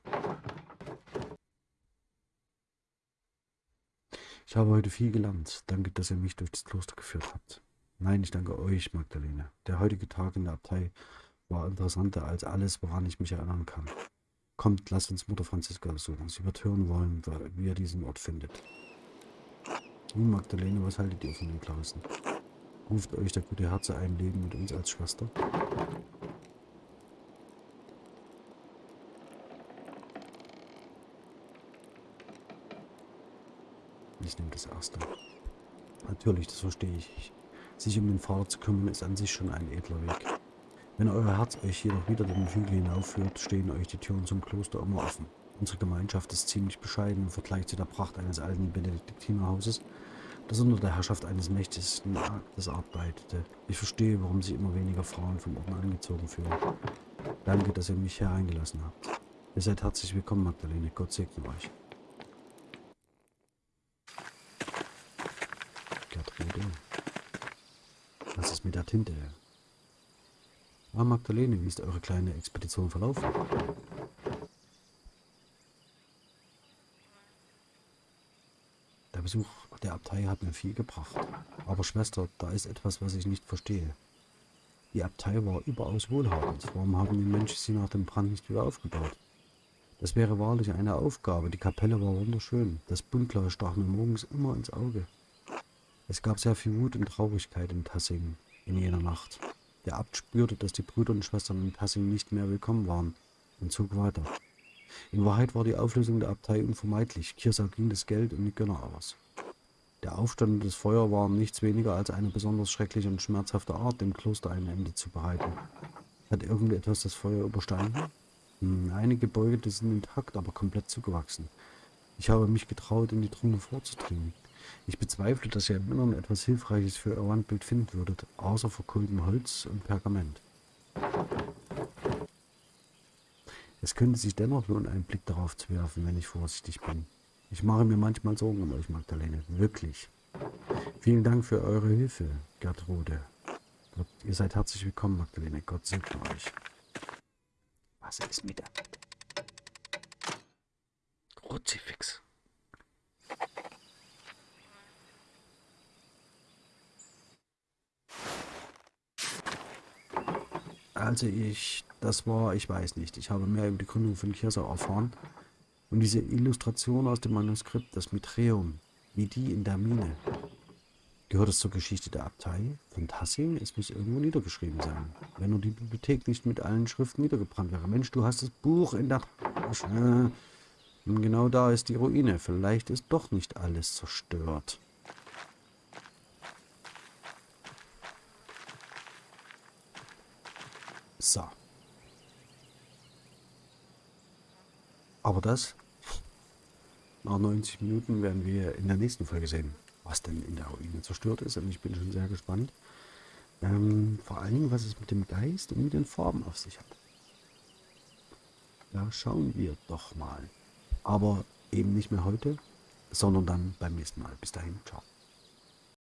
Ich habe heute viel gelernt. Danke, dass ihr mich durch das Kloster geführt habt. Nein, ich danke euch, Magdalene. Der heutige Tag in der Abtei war interessanter als alles, woran ich mich erinnern kann. Kommt, lasst uns Mutter Franziska besuchen. Sie wird hören wollen, wie ihr diesen Ort findet. Nun, Magdalene, was haltet ihr von den Klausen? Ruft euch der gute Herze ein Leben mit uns als Schwester? Ich nehme das erste. Natürlich, das verstehe ich. Sich um den Vater zu kümmern, ist an sich schon ein edler Weg. Wenn euer Herz euch jedoch wieder den Hügel hinaufführt, stehen euch die Türen zum Kloster immer offen. Unsere Gemeinschaft ist ziemlich bescheiden im Vergleich zu der Pracht eines alten Benediktinerhauses, das unter der Herrschaft eines mächtigsten Aktes arbeitete. Ich verstehe, warum sich immer weniger Frauen vom Orden angezogen fühlen. Danke, dass ihr mich hereingelassen habt. Ihr seid herzlich willkommen, Magdalene. Gott segne euch. Gertrude. Mit der Tinte? Ah, Magdalene, wie ist eure kleine Expedition verlaufen? Der Besuch der Abtei hat mir viel gebracht. Aber Schwester, da ist etwas, was ich nicht verstehe. Die Abtei war überaus wohlhabend. Warum haben die Menschen sie nach dem Brand nicht wieder aufgebaut? Das wäre wahrlich eine Aufgabe. Die Kapelle war wunderschön. Das Buntglas stach mir morgens immer ins Auge. Es gab sehr viel Wut und Traurigkeit in Tassing in jener Nacht. Der Abt spürte, dass die Brüder und Schwestern in Tassing nicht mehr willkommen waren und zog weiter. In Wahrheit war die Auflösung der Abtei unvermeidlich. Kirsau ging das Geld und die Gönner aus. Der Aufstand und das Feuer waren nichts weniger als eine besonders schreckliche und schmerzhafte Art, dem Kloster ein Ende zu bereiten. Hat irgendetwas das Feuer überstanden? Hm, einige Gebäude sind intakt, aber komplett zugewachsen. Ich habe mich getraut, in die Trümmer vorzudringen. Ich bezweifle, dass ihr im Inneren etwas Hilfreiches für euer Wandbild finden würdet, außer verkohltem Holz und Pergament. Es könnte sich dennoch lohnen, einen Blick darauf zu werfen, wenn ich vorsichtig bin. Ich mache mir manchmal Sorgen um euch, Magdalene. Wirklich. Vielen Dank für eure Hilfe, Gertrude. Ihr seid herzlich willkommen, Magdalene. Gott segne euch. Was ist mit der... Also ich, das war, ich weiß nicht, ich habe mehr über die Gründung von Kirsau erfahren. Und diese Illustration aus dem Manuskript, das Mitreum, wie die in der Mine, gehört es zur Geschichte der Abtei von Tassing? Es muss irgendwo niedergeschrieben sein. Wenn nur die Bibliothek nicht mit allen Schriften niedergebrannt wäre. Mensch, du hast das Buch in der Tasche. Genau da ist die Ruine. Vielleicht ist doch nicht alles zerstört. So. Aber das, nach 90 Minuten werden wir in der nächsten Folge sehen, was denn in der Ruine zerstört ist. Und ich bin schon sehr gespannt. Ähm, vor allem, was es mit dem Geist und mit den Farben auf sich hat. Da schauen wir doch mal. Aber eben nicht mehr heute, sondern dann beim nächsten Mal. Bis dahin, ciao.